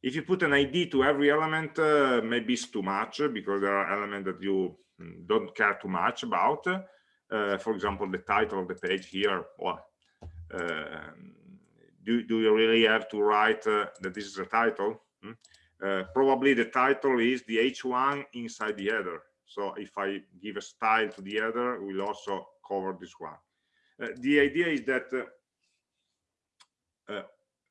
Speaker 1: if you put an ID to every element, uh, maybe it's too much because there are elements that you mm, don't care too much about. Uh, for example, the title of the page here. Well, um, do, do you really have to write uh, that this is a title? Hmm? Uh, probably the title is the h1 inside the header. So if i give a style to the header we'll also cover this one. Uh, the idea is that uh, uh,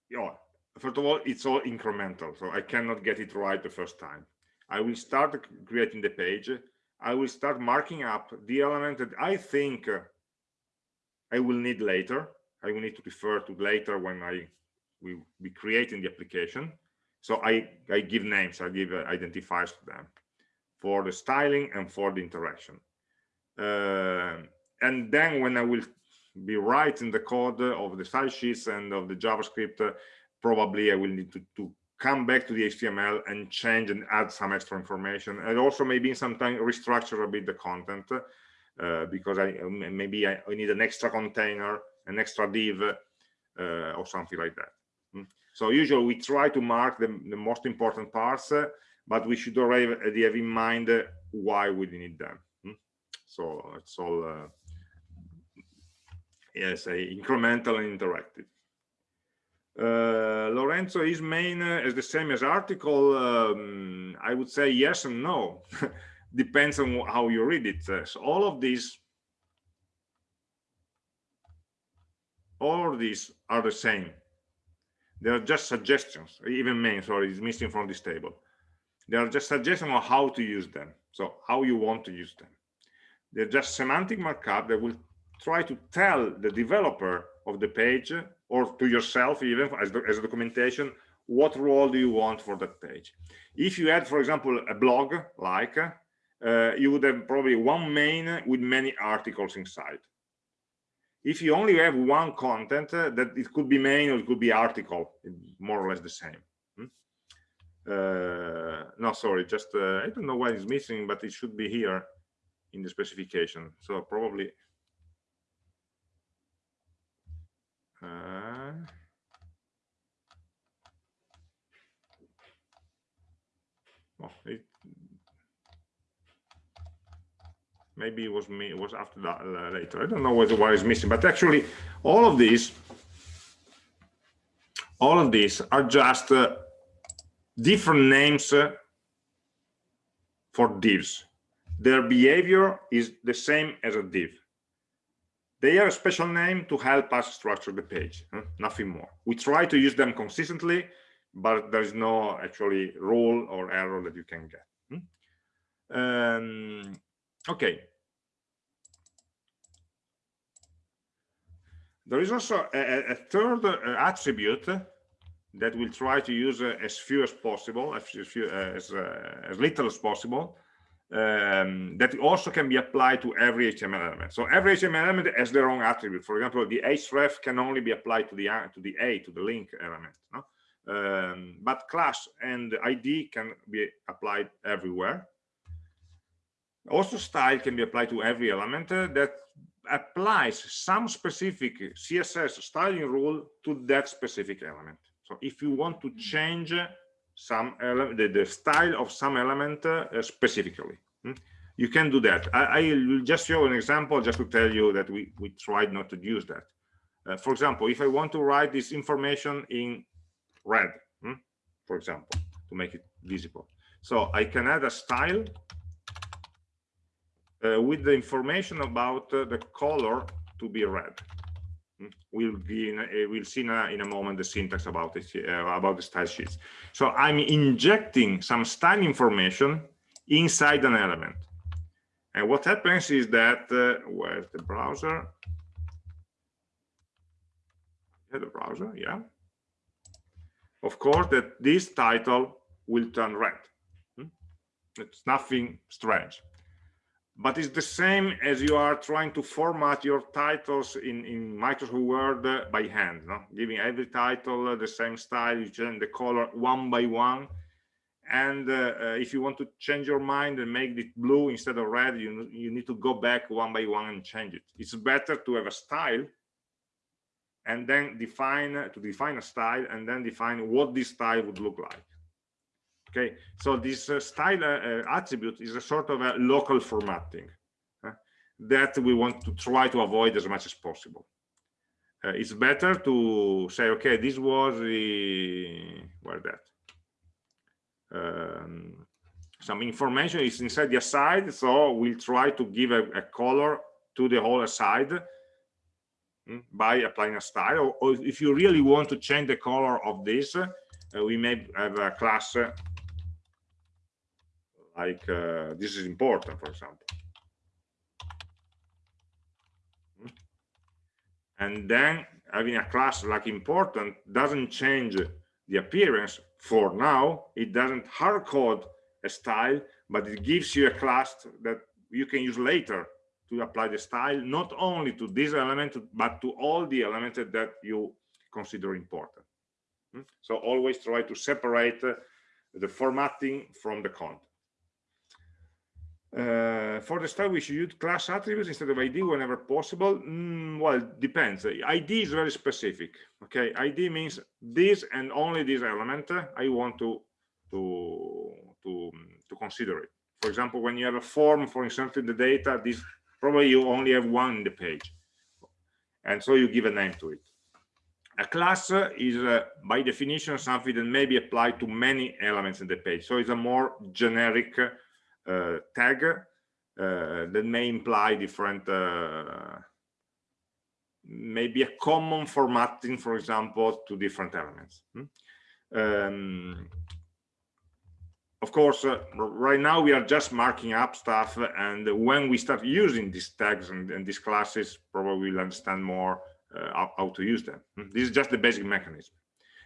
Speaker 1: you know, first of all it's all incremental so i cannot get it right the first time. I will start creating the page. I will start marking up the element that i think uh, i will need later. I will need to refer to later when i will be creating the application so I, I give names, I give uh, identifiers to them for the styling and for the interaction. Uh, and then when I will be writing the code of the style sheets and of the JavaScript, uh, probably I will need to, to come back to the HTML and change and add some extra information and also maybe sometimes restructure a bit the content uh, because I maybe I, need an extra container an extra div uh, or something like that mm. So usually we try to mark the, the most important parts uh, but we should already have in mind why we need them mm. so it's all uh, yes incremental and interactive. Uh, Lorenzo is main uh, is the same as article um, I would say yes and no. Depends on how you read it. Uh, so all of these all of these are the same they are just suggestions even main sorry is missing from this table. They are just suggestions on how to use them so how you want to use them. They're just semantic markup that will try to tell the developer of the page or to yourself even as, the, as documentation what role do you want for that page. If you had for example a blog like uh, you would have probably one main with many articles inside if you only have one content uh, that it could be main or it could be article more or less the same hmm? uh, no sorry just uh, i don't know why it's missing but it should be here in the specification so probably uh, well, it, maybe it was me it was after that uh, later i don't know what why is missing but actually all of these all of these are just uh, different names uh, for divs their behavior is the same as a div they are a special name to help us structure the page, huh? nothing more. We try to use them consistently, but there is no actually rule or error that you can get. Hmm? Um, okay. There is also a, a third uh, attribute that we'll try to use uh, as few as possible, as, few, uh, as, as little as possible, um, that also can be applied to every HTML element. So every HTML element has their own attribute. For example, the href can only be applied to the to the a to the link element. No? Um, but class and ID can be applied everywhere. Also, style can be applied to every element uh, that applies some specific CSS styling rule to that specific element. So if you want to change some element, the, the style of some element uh, specifically. Hmm? You can do that. I, I, will just show an example just to tell you that we, we tried not to use that. Uh, for example, if I want to write this information in red, hmm, for example, to make it visible. So I can add a style uh, with the information about uh, the color to be red. We'll be in a, we'll see in a, in a, moment the syntax about it uh, about the style sheets. So i'm injecting some style information inside an element. And what happens is that uh, where's the browser? Yeah, the browser yeah. Of course that this title will turn red. Hmm? it's nothing strange but it's the same as you are trying to format your titles in in microsoft word by hand no? giving every title the same style you change the color one by one. And uh, uh, if you want to change your mind and make it blue instead of red you you need to go back one by one and change it. It's better to have a style and then define to define a style and then define what this style would look like okay? So this uh, style uh, uh, attribute is a sort of a local formatting uh, that we want to try to avoid as much as possible. Uh, it's better to say okay this was the where that? Um, some information is inside the aside so we'll try to give a, a color to the whole aside mm, by applying a style. Or, if you really want to change the color of this uh, we may have a class like uh, this is important for example hmm? and then having a class like important doesn't change the appearance for now it doesn't hard code a style but it gives you a class that you can use later to apply the style not only to this element but to all the elements that you consider important hmm? so always try to separate uh, the formatting from the content Uh, for the style, we should use class attributes instead of ID whenever possible. Mm, well, depends. ID is very specific. Okay, ID means this and only this element uh, I want to to to to consider it. For example, when you have a form for inserting the data, this probably you only have one in the page, and so you give a name to it. A class is, uh, by definition, something that may be applied to many elements in the page. So it's a more generic uh, tag uh, that may imply different, uh, maybe a common formatting, for example, to different elements. Hmm? Um, of course, uh, right now we are just marking up stuff, and when we start using these tags and, and these classes, probably we'll understand more uh, how, how, to use them. Hmm? This is just the basic mechanism.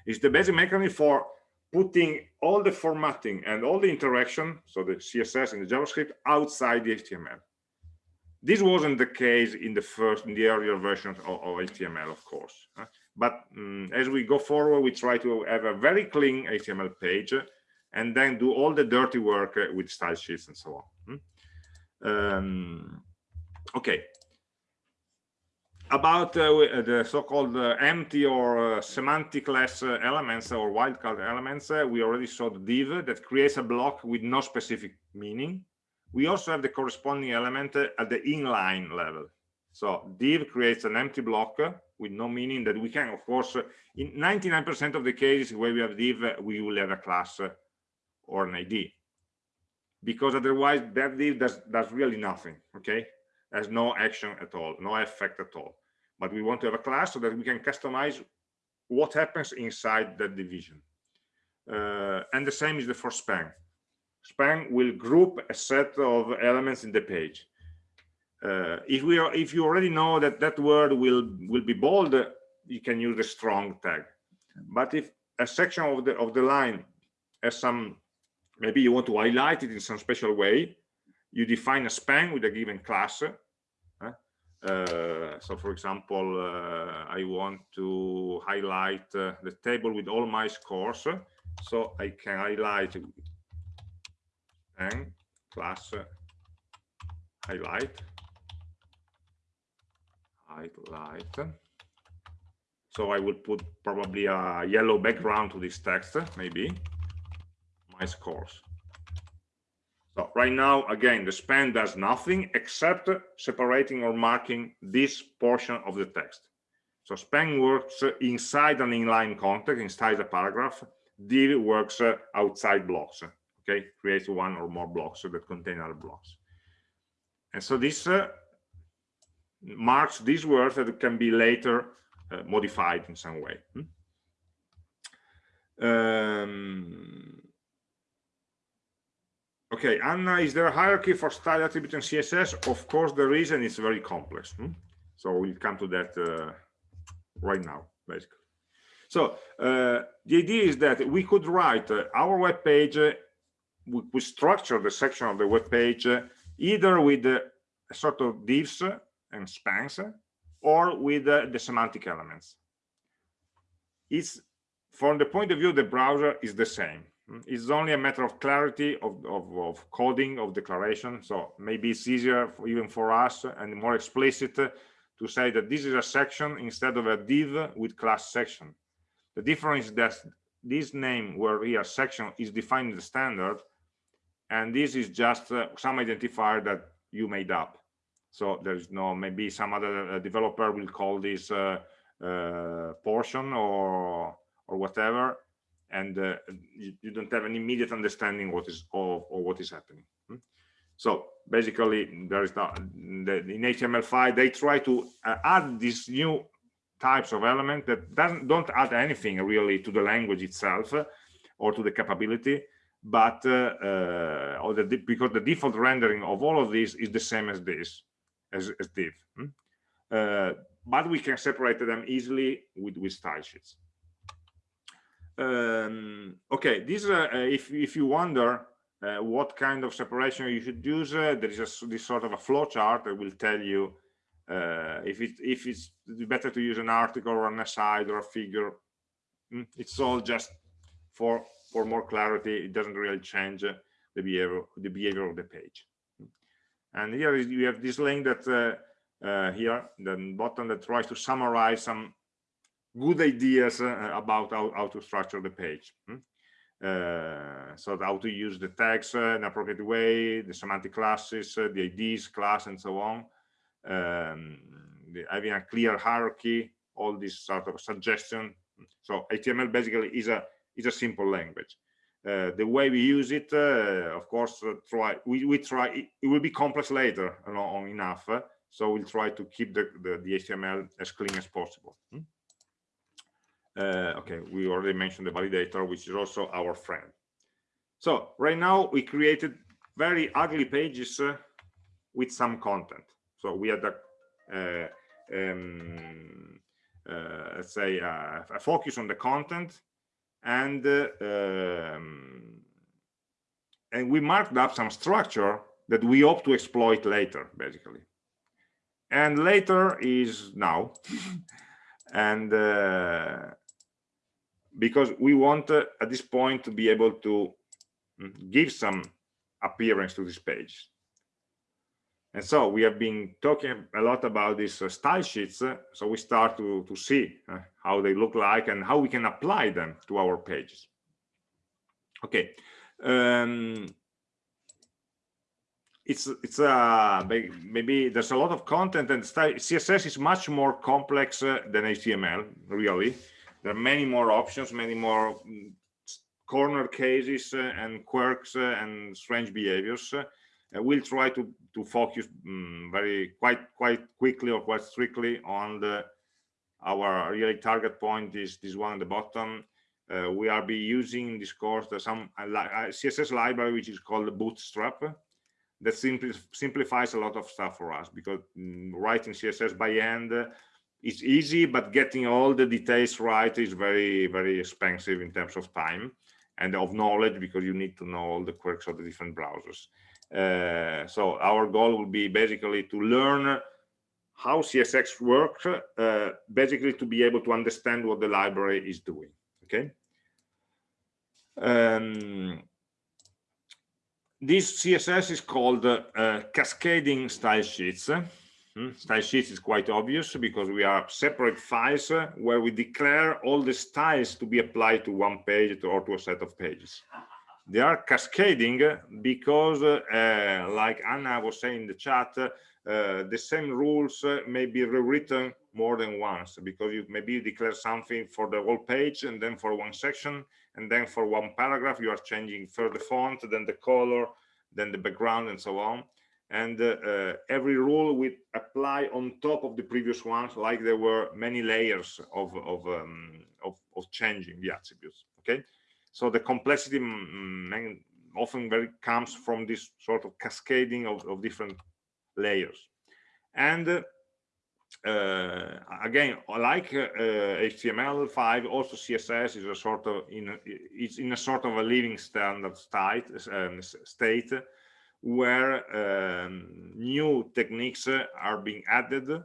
Speaker 1: It's the basic mechanism for putting all the formatting and all the interaction, so the CSS and the JavaScript, outside the HTML. This wasn't the case in the first, in the earlier versions of, of HTML, of course. But um, as we go forward, we try to have a very clean HTML page and then do all the dirty work uh, with style sheets and so on. Hmm? Um, okay, about uh, the so-called uh, empty or uh, semantic-less uh, elements or wildcard elements, uh, we already saw the div that creates a block with no specific meaning. We also have the corresponding element uh, at the inline level. So div creates an empty block with no meaning that we can, of course, in 99% of the cases where we have div, we will have a class or an ID. Because otherwise that div does, does really nothing, okay? Has no action at all, no effect at all but we want to have a class so that we can customize what happens inside that division. Uh, and the same is the for span. Span will group a set of elements in the page. Uh, if we are, if you already know that that word will will be bold, you can use the strong tag. But if a section of the of the line has some, maybe you want to highlight it in some special way, you define a span with a given class uh, so for example, uh, I want to highlight uh, the table with all my scores. So I can highlight and class highlight highlight. So I will put probably a yellow background to this text, maybe my scores. So right now, again, the span does nothing except separating or marking this portion of the text. So span works inside an inline context, inside a paragraph. div works outside blocks, okay? Creates one or more blocks that contain other blocks. And so this uh, marks these words that can be later uh, modified in some way. Hmm? Um, Okay, Anna, is there a hierarchy for style attribute in CSS? Of course there is, and it's very complex. Hmm? So we'll come to that uh, right now, basically. So uh, the idea is that we could write uh, our web page, uh, we, we, structure the section of the web page uh, either with a sort of divs and spans or with uh, the semantic elements. It's from the point of view the browser is the same it's only a matter of clarity of, of, of, coding of declaration. So maybe it's easier for, even for us and more explicit to say that this is a section instead of a div with class section. The difference is that this name where here section is defined in the standard and this is just uh, some identifier that you made up. So there's no maybe some other uh, developer will call this uh, uh portion or or whatever and uh, you, you, don't have an immediate understanding what is of or what is happening hmm? so basically there is not the, in html5 they try to uh, add these new types of element that doesn't don't add anything really to the language itself uh, or to the capability but uh, uh, or the, because the default rendering of all of these is the same as this as, as div hmm? Uh, but we can separate them easily with with style sheets um, okay this uh, if if you wonder uh, what kind of separation you should use uh, there is a, this sort of a flow chart that will tell you if it if it's better to use an article or an aside or a figure. Mm, it's all just for for more clarity. It doesn't really change the behavior the behavior of the page. And here is, you have this link that uh, uh, here, the button that tries to summarize some good ideas uh, about how, how to structure the page. Hmm? Uh, so how to use the tags uh, in appropriate way, the semantic classes, uh, the IDs class, and so on. Um, the, having a clear hierarchy, all this sort of suggestion. So HTML basically is a is a simple language. Uh, the way we use it, uh, of course, try we, we try it, it, will be complex later know, enough. so we'll try to keep the, the, the HTML as clean as possible. Hmm? Uh, okay, we already mentioned the validator, which is also our friend. So right now we created very ugly pages uh, with some content. So we had a, uh, um, let's say uh, a focus on the content and um, and we marked up some structure that we hope to exploit later basically and later is now and uh, because we want uh, at this point to be able to mm, give some appearance to this page. And so we have been talking a lot about these uh, style sheets uh, so we start to to see uh, how they look like and how we can apply them to our pages. Okay um, it's it's uh maybe there's a lot of content and style css is much more complex uh, than html really there are many more options many more mm, corner cases uh, and quirks uh, and strange behaviors. Uh, we'll try to to focus um, very quite quite quickly or quite strictly on the our really target point is this one at the bottom. Uh, we are be using in this course some uh, css library which is called bootstrap that simply simplifies a lot of stuff for us because um, writing css by hand is easy but getting all the details right is very very expensive in terms of time and of knowledge because you need to know all the quirks of the different browsers uh, so our goal will be basically to learn how CSS works, uh, basically to be able to understand what the library is doing. Okay. Um, this CSS is called uh, cascading style sheets. Hmm? Style sheets is quite obvious because we are separate files where we declare all the styles to be applied to one page or to a set of pages they are cascading because uh, like Anna was saying in the chat uh, the same rules may be rewritten more than once because you maybe you declare something for the whole page and then for one section and then for one paragraph you are changing first the font then the color then the background and so on and uh, uh, every rule will apply on top of the previous ones like there were many layers of of, um, of, of changing the attributes okay? So the complexity often very comes from this sort of cascading of, of different layers. And uh, uh, again like uh, html5 also css is a sort of in it's in a sort of a living standard state um, state where um, new techniques are being added uh,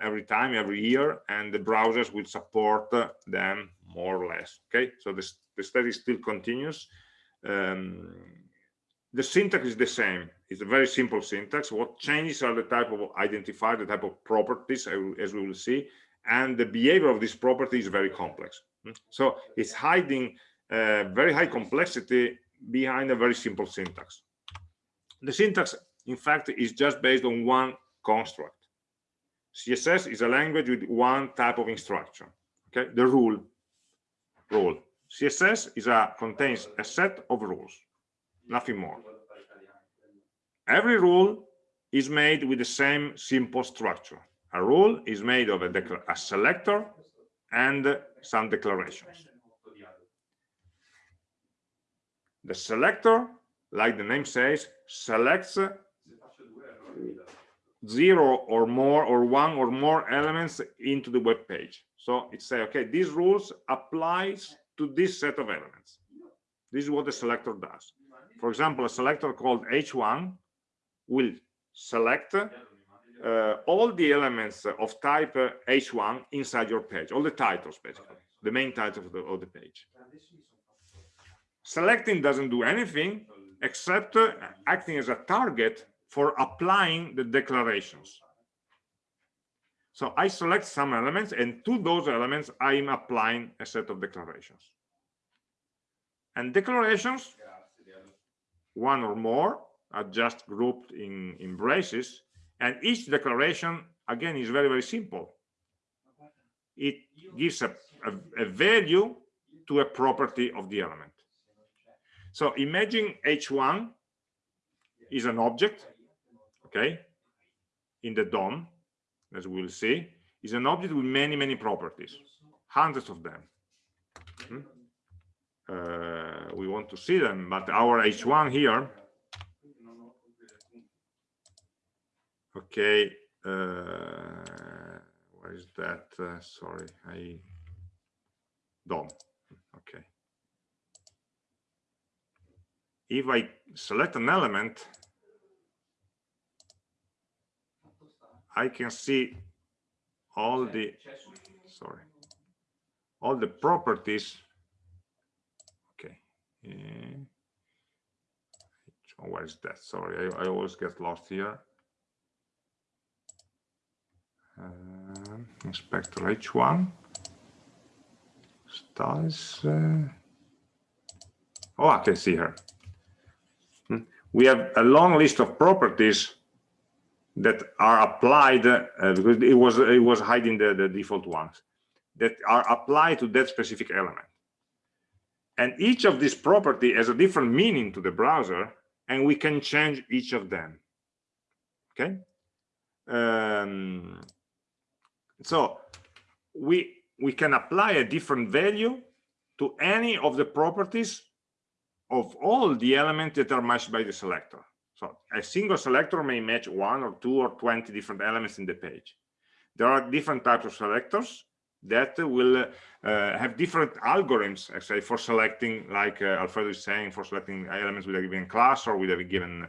Speaker 1: every time every year and the browsers will support them more or less okay so this the study still continues. Um, the syntax is the same. It's a very simple syntax. What changes are the type of identifier, the type of properties, as we will see, and the behavior of this property is very complex. Hmm? So it's hiding uh, very high complexity behind a very simple syntax. The syntax, in fact, is just based on one construct. CSS is a language with one type of instruction. Okay, the rule, rule. css is a contains a set of rules nothing more every rule is made with the same simple structure a rule is made of a, a selector and some declarations the selector like the name says selects zero or more or one or more elements into the web page so it says, okay these rules applies to this set of elements. This is what the selector does. For example, a selector called h1 will select uh, all the elements of type uh, h1 inside your page, all the titles basically, the main title of the, of the page. Selecting doesn't do anything except uh, acting as a target for applying the declarations. So I select some elements and to those elements, I'm applying a set of declarations. And declarations, one or more, are just grouped in, in braces. And each declaration, again, is very, very simple. It gives a, a, a value to a property of the element. So imagine H1 is an object, okay, in the DOM, as we'll see, is an object with many, many properties, hundreds of them. Hmm? Uh, we want to see them, but our H1 here, okay, uh, where is that? Uh, sorry, I, DOM, okay. If I select an element, I can see all the sorry all the properties. Okay uh, where is that? Sorry I, I always get lost here. Uh, inspector h1 styles uh, oh i can see her. We have a long list of properties that are applied uh, because it was it was hiding the, the default ones that are applied to that specific element. And each of these property has a different meaning to the browser and we can change each of them. Okay? Um, so we we can apply a different value to any of the properties of all the elements that are matched by the selector so a single selector may match one or two or 20 different elements in the page. There are different types of selectors that will uh, have different algorithms, I say, for selecting, like uh, Alfredo is saying, for selecting elements with a given class or with a given.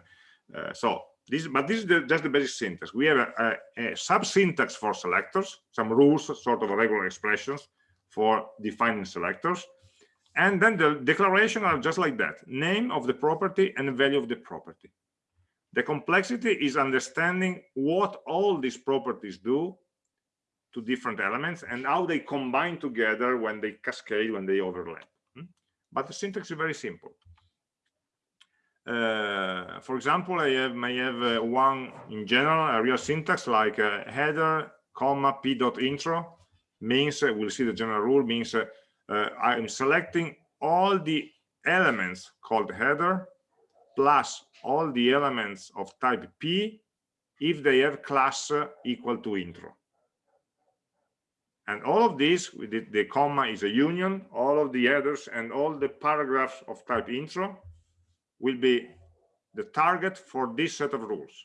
Speaker 1: Uh, so this, but this is the, just the basic syntax. We have a, a, a sub-syntax for selectors, some rules, sort of regular expressions for defining selectors. And then the declaration are just like that, name of the property and value of the property. The complexity is understanding what all these properties do to different elements and how they combine together when they cascade, when they overlap. Hmm? But the syntax is very simple. Uh, for example, I have, may have uh, one in general, a real syntax like uh, header, comma, p dot intro means, uh, we'll see the general rule, means uh, Uh, I'm selecting all the elements called header plus all the elements of type P if they have class uh, equal to intro. And all of this, with the, the comma is a union, all of the headers and all the paragraphs of type intro will be the target for this set of rules,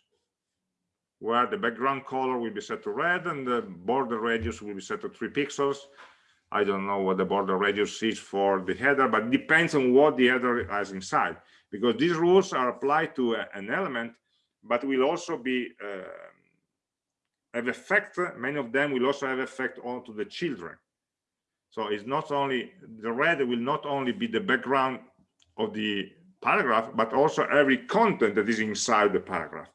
Speaker 1: where the background color will be set to red and the border radius will be set to three pixels. I don't know what the border radius is for the header, but depends on what the header has inside because these rules are applied to an element but will also be uh, have effect many of them will also have effect onto the children. So it's not only the red will not only be the background of the paragraph but also every content that is inside the paragraph.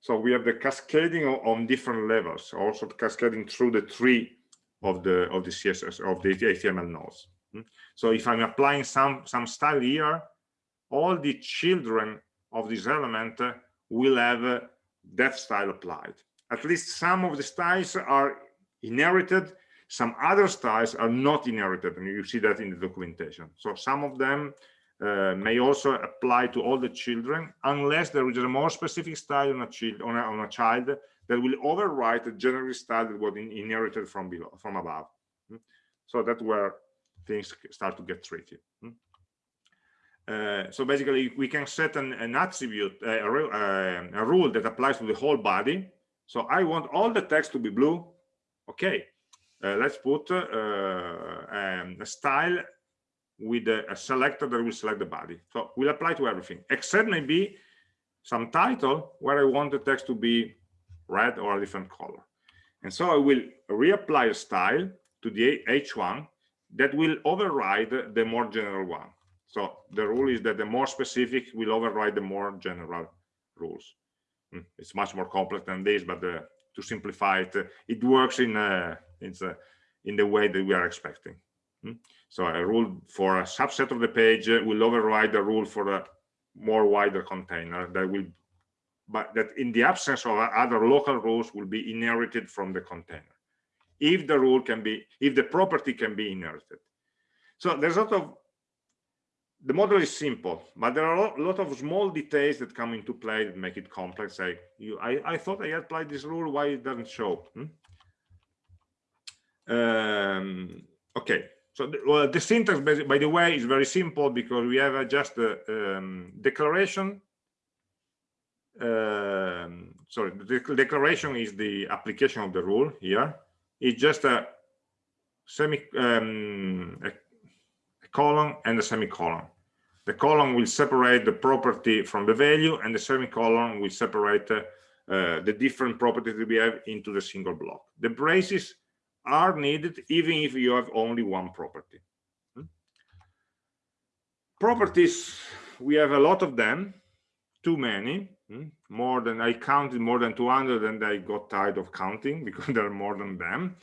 Speaker 1: So we have the cascading on different levels also cascading through the tree of the of the css of the html nodes hmm? so if i'm applying some some style here all the children of this element will have that style applied. At least some of the styles are inherited, some other styles are not inherited, and you see that in the documentation. So some of them uh, may also apply to all the children, unless there is a more specific style on a child on a, on a child that will overwrite the general style that was in, inherited from below, from above. Hmm? So that's where things start to get tricky. Hmm? Uh, so basically, we can set an, an attribute, uh, a, uh, a, rule that applies to the whole body. So I want all the text to be blue. Okay, uh, let's put uh, um, a style with a, a, selector that will select the body. So will apply to everything, except maybe some title where I want the text to be red or a different color. And so I will reapply a style to the H1 that will override the more general one. So the rule is that the more specific will override the more general rules. Mm, it's much more complex than this, but uh, to simplify it, uh, it works in uh, in the way that we are expecting. Mm. So a rule for a subset of the page will override the rule for a more wider container that will but that in the absence of other local rules will be inherited from the container. If the rule can be if the property can be inherited. So there's a lot of the model is simple but there are a lot of small details that come into play that make it complex. Like you i i thought i applied this rule why it doesn't show hmm? um, okay. So the, well, the syntax by the way is very simple because we have just a um, declaration um, sorry the declaration is the application of the rule here it's just a semi um, a, a colon and a semicolon the colon will separate the property from the value and the semicolon will separate uh, uh, the different properties that we have into the single block the braces are needed even if you have only one property hmm? properties we have a lot of them too many? More than i counted more than 200 and i got tired of counting because there are more than them.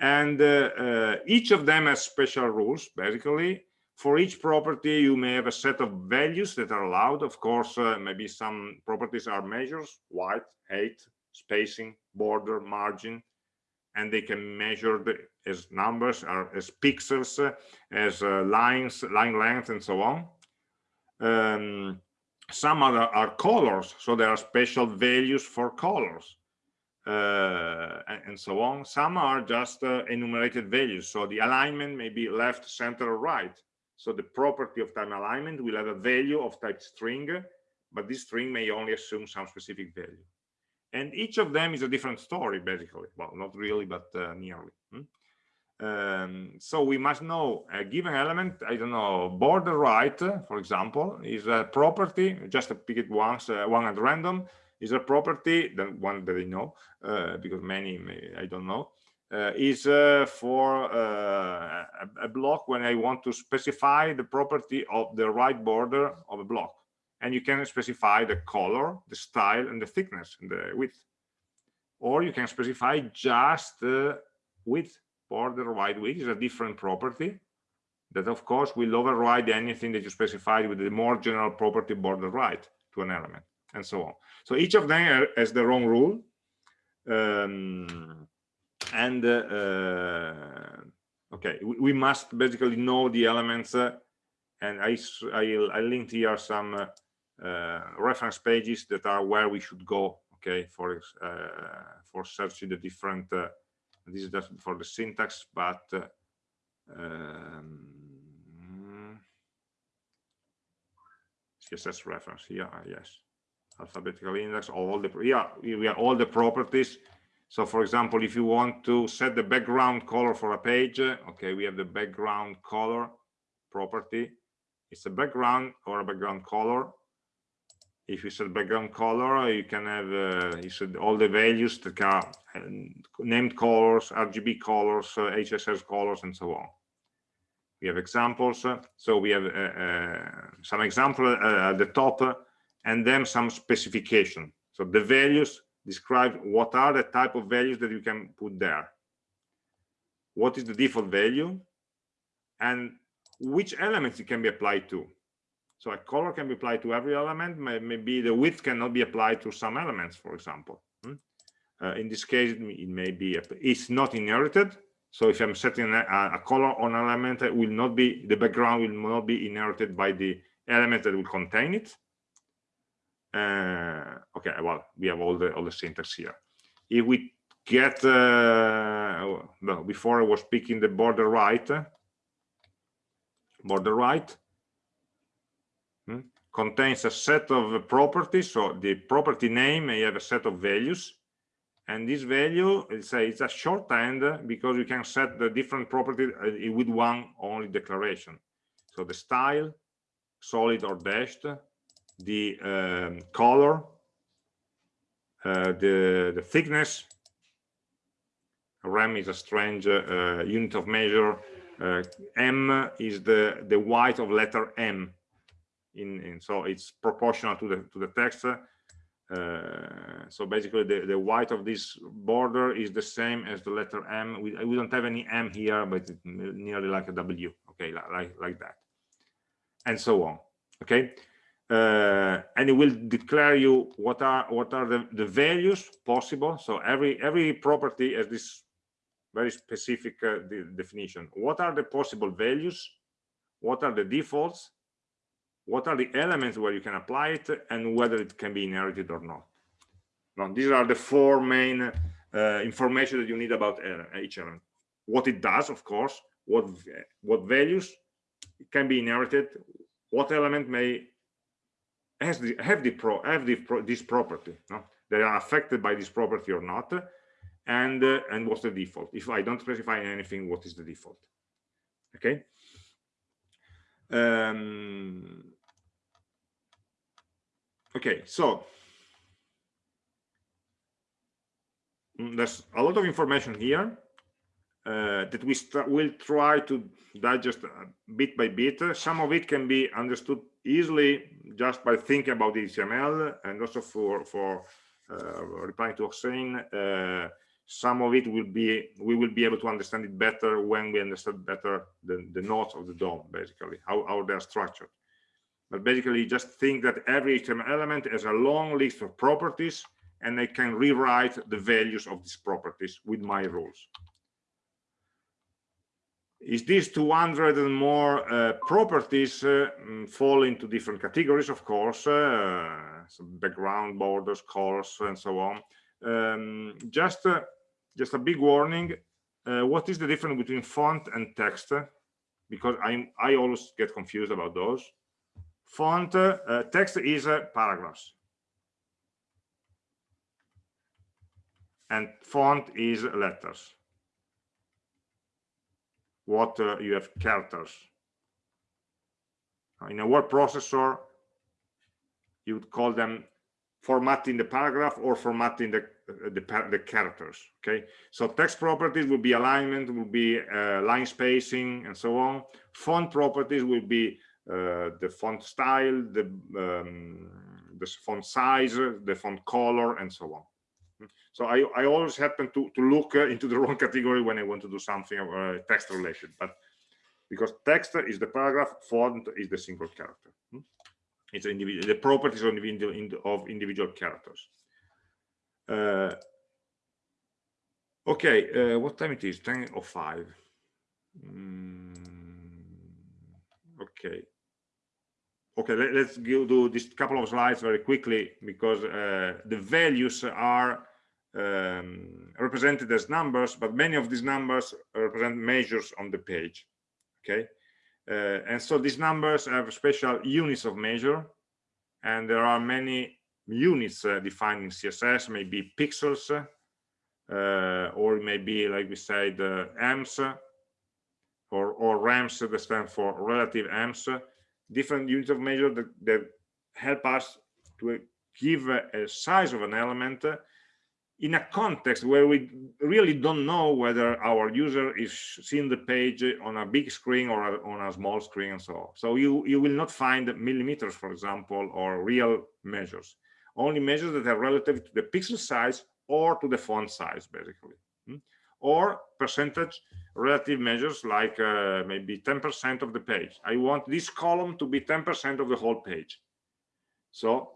Speaker 1: And uh, uh, each of them has special rules basically. For each property you may have a set of values that are allowed. Of course uh, maybe some properties are measures width height spacing border margin. And they can measure the, as numbers or as pixels uh, as uh, lines line length and so on. Um, some other are colors so there are special values for colors uh, and, and, so on. Some are just uh, enumerated values so the alignment may be left center or right. So the property of time alignment will have a value of type string but this string may only assume some specific value. And each of them is a different story basically. Well not really but uh, nearly. Hmm? Um, so we must know a given element i don't know border right for example is a property just pick it once uh, one at random is a property the one that i know uh, because many may, i don't know uh, is uh, for uh, a, a block when i want to specify the property of the right border of a block. And you can specify the color the style and the thickness and the width. Or you can specify just width border wide width is a different property. That of course will override anything that you specified with the more general property border right to an element and so on. So each of them has their own rule um, and uh, uh, okay we, we, must basically know the elements uh, and I, I, I linked here some uh, uh, reference pages that are where we should go okay for uh, for searching the different this is just for the syntax but uh, um, css reference. Here uh, yes. Alphabetical index all the yeah we have all the properties. So for example if you want to set the background color for a page uh, okay we have the background color property. It's a background or a background color if you set background color you can have uh, you said all the values that are uh, named colors rgb colors uh, hsl colors and so on. We have examples uh, so we have uh, some example at the top and then some specification. So the values describe what are the type of values that you can put there. What is the default value? And which elements it can be applied to so a color can be applied to every element. Maybe the width cannot be applied to some elements, for example. Hmm? Uh, in this case, it may be it's not inherited. So if I'm setting a, a, color on an element, it will not be the background will not be inherited by the element that will contain it. Uh, okay, well, we have all the all the syntax here. If we get uh, well, before I was picking the border right, border right contains a set of properties so the property name may have a set of values. And this value it's a shorthand because you can set the different properties uh, with one only declaration. So the style solid or dashed the um, color uh, the the thickness. Rem is a strange uh, unit of measure. Uh, em is the the white of letter m in, in so it's proportional to the to the text uh, so basically the, the white of this border is the same as the letter M. We, we don't have any M here, but nearly like a W, okay, like, like that. And so on, okay? Uh, and it will declare you what are what are the, the values possible. So every every property has this very specific uh, de definition. What are the possible values? What are the defaults? What are the elements where you can apply it and whether it can be inherited or not? Now these are the four main uh, information that you need about uh, each element. What it does of course what what values can be inherited what element may has the, have the pro have the this property no? they are affected by this property or not and uh, and what's the default? If i don't specify anything what is the default? Okay um, okay so mm, there's a lot of information here uh, that we will try to digest bit by bit. Some of it can be understood easily just by thinking about the HTML and also for for uh, replying to Hossein. Uh, some of it will be we will be able to understand it better when we understand better the, the nodes of the DOM basically how, how they're structured but basically just think that every HTML element has a long list of properties and I can rewrite the values of these properties with my rules. Is this 200 and more uh, properties uh, mm, fall into different categories, of course, uh, background, borders, colors, and so on. Um, just, uh, just a big warning, uh, what is the difference between font and text? Because I, I always get confused about those. Font uh, text is uh, paragraphs. And font is letters. What uh, you have characters. In a word processor you would call them formatting the paragraph or formatting the uh, the, the characters okay so text properties will be alignment will be uh, line spacing and so on font properties will be uh, the font style, the, um, the font size, the font color, and so on. So I, I always happen to, to look uh, into the wrong category when I want to do something uh, text related, but because text is the paragraph, font is the single character. It's the properties of individual, of individual characters. Uh, okay, uh, what time it is? 10 or 5. Mm, okay okay let, us do this couple of slides very quickly because uh, the values are um, represented as numbers but many of these numbers represent measures on the page okay and so these numbers have special units of measure and there are many units uh, defined in css maybe pixels uh, or maybe like we said uh, ems or or rems that stand for relative ems. Different units of measure that, that help us to give a, a size of an element in a context where we really don't know whether our user is seeing the page on a big screen or a, on a small screen and so on. So you, you will not find millimeters, for example, or real measures, only measures that are relative to the pixel size or to the font size, basically. Hmm? Or percentage relative measures like uh, maybe 10% of the page. I want this column to be 10% of the whole page. So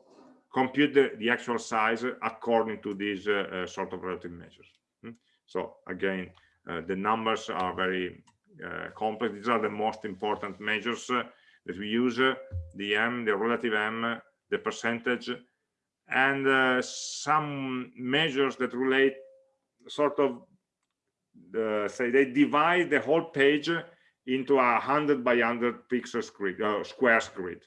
Speaker 1: compute the, the actual size according to these uh, uh, sort of relative measures. Hmm? So again, uh, the numbers are very uh, complex. These are the most important measures uh, that we use, the M, the relative M, the percentage, and some measures that relate sort of the, say they divide the whole page into a hundred by hundred pixel grid, uh, squares grid.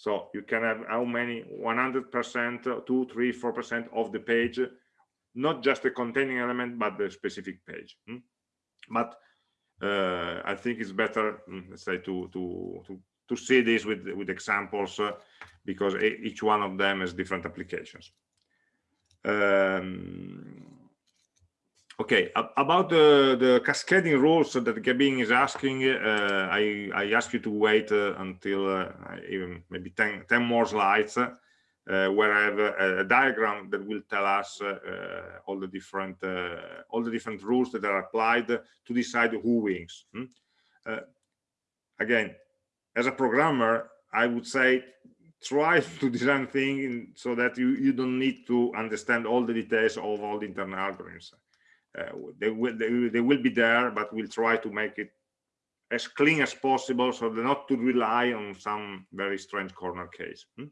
Speaker 1: So you can have how many 100 percent, two, three, four percent of the page, not just the containing element, but the specific page. Hmm? But uh, I think it's better, hmm, let's say, to to to to see this with with examples uh, because each one of them has different applications. Um, Okay, about the, the cascading rules that Gabin is asking, uh, I, I ask you to wait uh, until uh, even maybe 10, 10, more slides. Uh, uh, where I have a, a, diagram that will tell us uh, all the different uh, all the different rules that are applied to decide who wins. Hmm? Uh, again, as a programmer, I would say try to design things so that you you don't need to understand all the details of all the internal algorithms. Uh, they will they, they will be there, but we'll try to make it as clean as possible so not to rely on some very strange corner case. Hmm?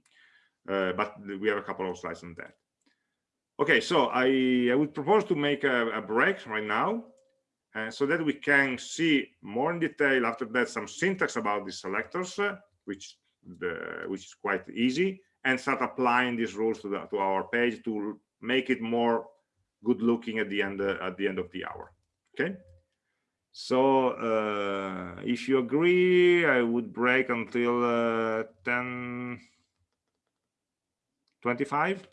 Speaker 1: Uh, but we have a couple of slides on that. Okay, so I, I would propose to make a, a break right now uh, so that we can see more in detail after that some syntax about these selectors, uh, which the, which is quite easy, and start applying these rules to, the, to our page to make it more good looking at the end uh, at the end of the hour. Okay. So uh, if you agree, I would break until uh, 10 25.